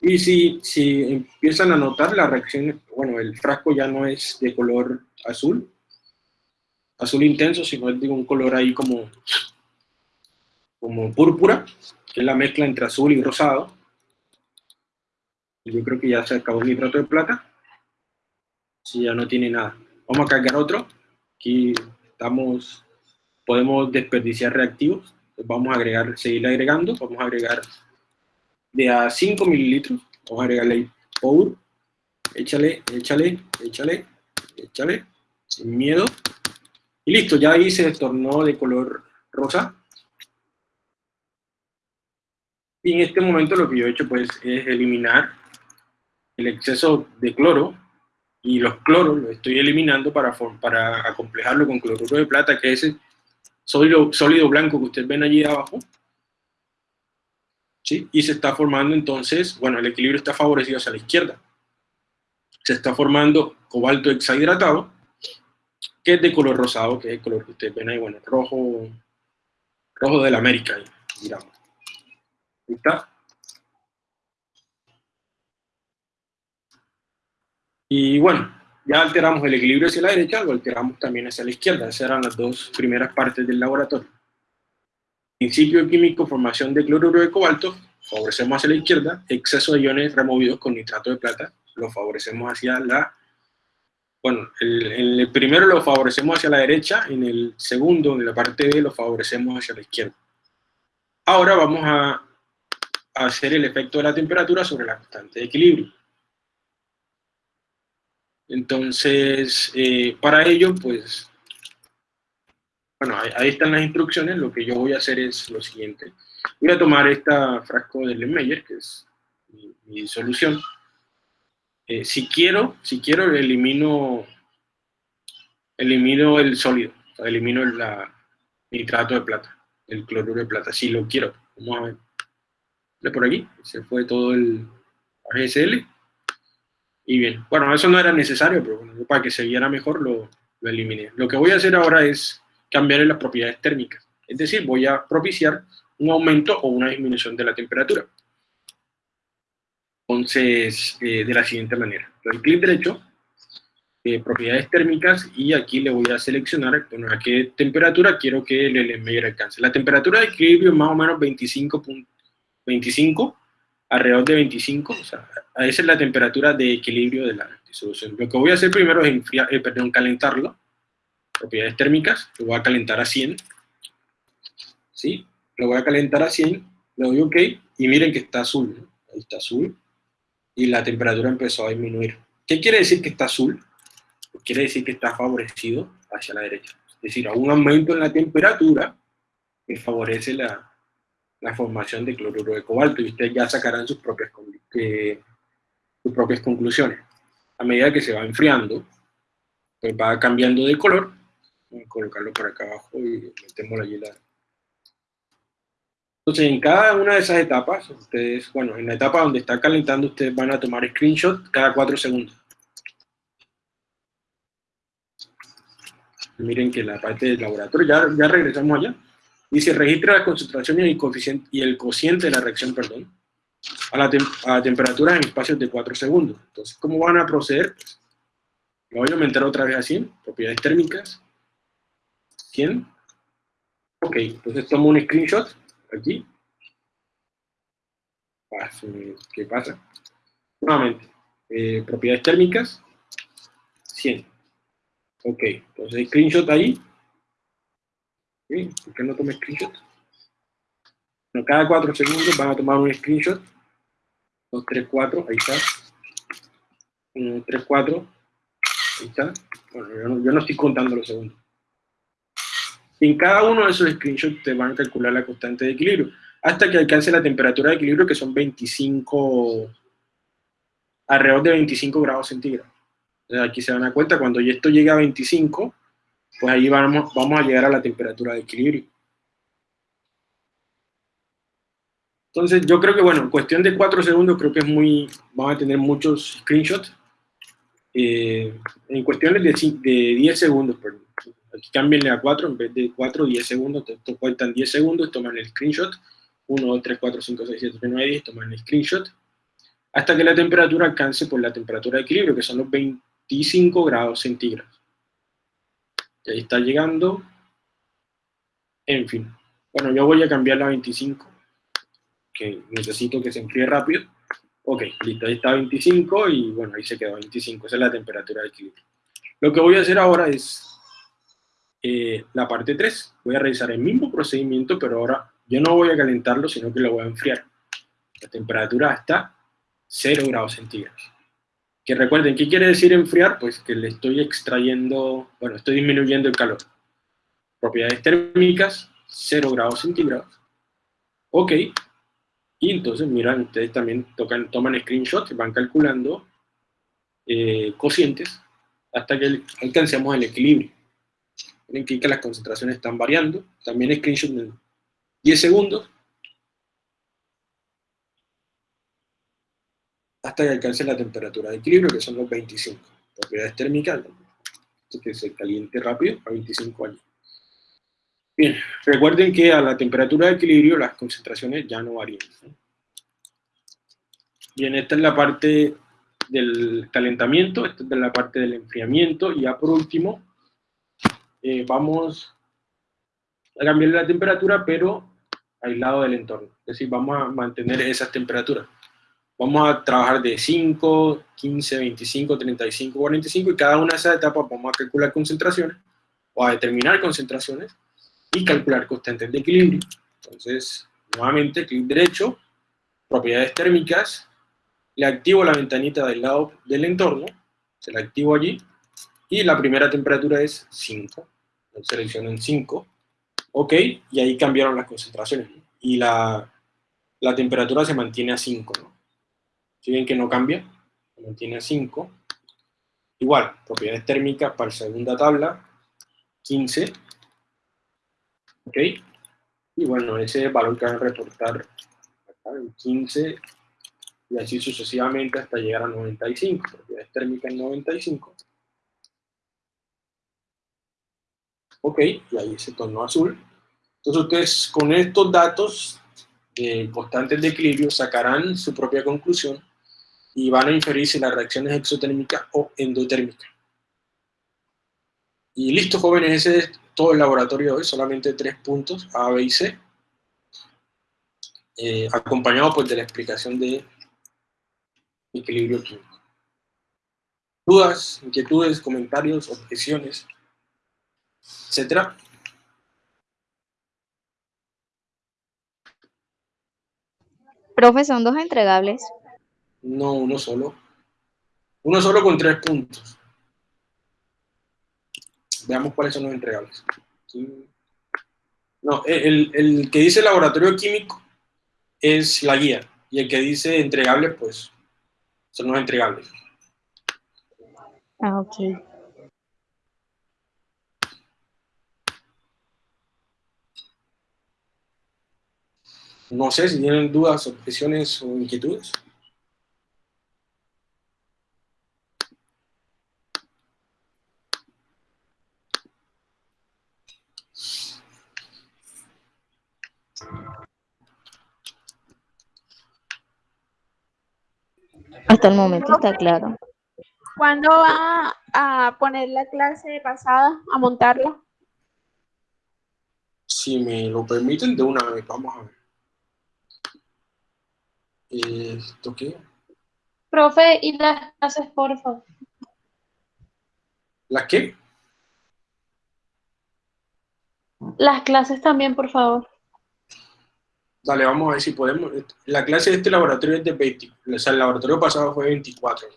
Y si, si empiezan a notar la reacción, bueno, el frasco ya no es de color azul, azul intenso, sino es de un color ahí como, como púrpura, que es la mezcla entre azul y rosado. Yo creo que ya se acabó el nitrato de plata. Si ya no tiene nada. Vamos a cargar otro. Aquí estamos, podemos desperdiciar reactivos. vamos a agregar, seguir agregando. Vamos a agregar de a 5 mililitros, vamos a agregarle pour, échale, échale, échale, échale, sin miedo, y listo, ya ahí se tornó de color rosa. Y en este momento lo que yo he hecho pues es eliminar el exceso de cloro, y los cloros los estoy eliminando para, para acomplejarlo con cloruro de plata, que es ese sólido, sólido blanco que ustedes ven allí abajo, ¿sí? Y se está formando entonces, bueno, el equilibrio está favorecido hacia la izquierda. Se está formando cobalto hexahidratado, que es de color rosado, que es el color que ustedes ven ahí, bueno, rojo, rojo de la América, digamos. Y bueno, ya alteramos el equilibrio hacia la derecha, lo alteramos también hacia la izquierda. Esas eran las dos primeras partes del laboratorio. Principio químico, formación de cloruro de cobalto, favorecemos hacia la izquierda, exceso de iones removidos con nitrato de plata, lo favorecemos hacia la... Bueno, en el primero lo favorecemos hacia la derecha, en el segundo, en la parte B, lo favorecemos hacia la izquierda. Ahora vamos a, hacer el efecto de la temperatura sobre la constante de equilibrio. Entonces, eh, para ello, pues, bueno, ahí, están las instrucciones, lo que yo voy a hacer es lo siguiente. Voy a tomar esta frasco de Lemmeyer, que es mi, solución. Eh, si quiero, si quiero, elimino, elimino el sólido, elimino el nitrato de plata, el cloruro de plata, si lo quiero. Vamos a ver. Por aquí, se fue todo el AGSL. Y bien, bueno, eso no era necesario, pero para que se viera mejor lo, lo eliminé. Lo que voy a hacer ahora es cambiar las propiedades térmicas. Es decir, voy a propiciar un aumento o una disminución de la temperatura. Entonces, eh, de la siguiente manera. Doy clic derecho, eh, propiedades térmicas, y aquí le voy a seleccionar bueno, a qué temperatura quiero que el LMR alcance. La temperatura de equilibrio es más o menos 25, 25 alrededor de 25, o sea, esa es la temperatura de equilibrio de la disolución. Lo que voy a hacer primero es enfriar, eh, perdón, calentarlo, propiedades térmicas, lo voy a calentar a 100, ¿sí? Lo voy a calentar a 100, le doy OK, y miren que está azul, ahí está azul, y la temperatura empezó a disminuir. ¿Qué quiere decir que está azul? Quiere decir que está favorecido hacia la derecha. Es decir, a un aumento en la temperatura que favorece la, la formación de cloruro de cobalto y ustedes ya sacarán sus propias, sus propias conclusiones. A medida que se va enfriando, pues va cambiando de color. Vamos a colocarlo por acá abajo y metemos allí la... Entonces, en cada una de esas etapas, ustedes, bueno, en la etapa donde está calentando, ustedes van a tomar screenshot cada cuatro segundos. Miren que la parte del laboratorio, ya, ya regresamos allá. Dice, registra la concentración y el, coeficiente, y el cociente de la reacción, perdón, a la, temperatura en espacios de 4 segundos. Entonces, ¿cómo van a proceder? Lo voy a aumentar otra vez a 100, propiedades térmicas, 100. Ok, entonces tomo un screenshot aquí. ¿Qué pasa? Nuevamente, eh, propiedades térmicas, 100. Ok, entonces screenshot ahí, ¿Por qué no tome screenshot? Bueno, cada 4 segundos van a tomar un screenshot. 2, 3, 4, ahí está. 1, 3, 4, ahí está. Bueno, yo no, yo no estoy contando los segundos. En cada uno de esos screenshots te van a calcular la constante de equilibrio, hasta que alcance la temperatura de equilibrio, que son 25, alrededor de 25 grados centígrados. Aquí se dan cuenta, cuando esto llega a 25, pues ahí vamos, vamos a llegar a la temperatura de equilibrio. Entonces yo creo que, bueno, en cuestión de 4 segundos creo que es muy, vamos a tener muchos screenshots. Eh, en cuestiones de, de 10 segundos, perdón. Aquí cámbienle a 4, en vez de 4, 10 segundos, esto cuentan 10 segundos, toman el screenshot. 1, 2, 3, 4, 5, 6, 7, 8, 9, 10, toman el screenshot. Hasta que la temperatura alcance por la temperatura de equilibrio, que son los 25 grados centígrados. Y ahí está llegando. En fin. Bueno, yo voy a cambiar la 25, que necesito que se enfríe rápido. Ok, listo, ahí está 25 y bueno, ahí se quedó 25, esa es la temperatura de equilibrio. Lo que voy a hacer ahora es eh, la parte 3. Voy a realizar el mismo procedimiento, pero ahora yo no voy a calentarlo, sino que lo voy a enfriar. La temperatura está 0 grados centígrados. Que recuerden, ¿qué quiere decir enfriar? Pues que le estoy extrayendo, bueno, estoy disminuyendo el calor. Propiedades térmicas, 0 grados centígrados. Ok. Y entonces, miran, ustedes también tocan, toman screenshots, van calculando eh, cocientes hasta que alcancemos el equilibrio. Miren que las concentraciones están variando. También screenshot en 10 segundos. Hasta que alcance la temperatura de equilibrio, que son los 25. Propiedades térmicas, que se caliente rápido a 25 años. Bien, recuerden que a la temperatura de equilibrio las concentraciones ya no varían. Bien, esta es la parte del calentamiento, esta es la parte del enfriamiento, y ya por último, eh, vamos a cambiar la temperatura, pero aislado del entorno. Es decir, vamos a mantener esas temperaturas. Vamos a trabajar de 5, 15, 25, 35, 45 y cada una de esas etapas vamos a calcular concentraciones o a determinar concentraciones y calcular constantes de equilibrio. Entonces, nuevamente, clic derecho, propiedades térmicas, le activo la ventanita del lado del entorno, se la activo allí, y la primera temperatura es 5, selecciono en 5, Ok, y ahí cambiaron las concentraciones. Y la, la temperatura se mantiene a 5, ¿no? Si ven que no cambia, mantiene a 5. Igual, propiedades térmicas para la segunda tabla, 15. ¿Ok? Y bueno, ese valor que van a reportar acá, 15, y así sucesivamente hasta llegar a 95. Propiedades térmicas 95. Ok, y ahí se tornó azul. Entonces ustedes con estos datos de constantes de equilibrio sacarán su propia conclusión y van a inferir si la reacción es exotérmica o endotérmica. Y listo, jóvenes, ese es todo el laboratorio de hoy, solamente tres puntos, A, B y C, eh, acompañado pues, de la explicación de equilibrio químico. ¿Dudas, inquietudes, comentarios, objeciones, etcétera? Profe, son dos entregables. No, uno solo. Uno solo con tres puntos. Veamos cuáles son los entregables. No, el, el que dice laboratorio químico es la guía. Y el que dice entregable, pues, son los entregables. Ah, ok. No sé si tienen dudas, objeciones o inquietudes. Hasta el momento está claro. ¿Cuándo va a poner la clase pasada, a montarla? Si me lo permiten, de una vez, vamos a ver. ¿Esto qué? Profe, y las clases, por favor. ¿Las qué? Las clases también, por favor. Dale, vamos a ver si podemos. La clase de este laboratorio es de 20. O sea, el laboratorio pasado fue 24.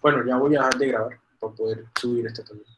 Bueno, ya voy a dejar de grabar para poder subir este también.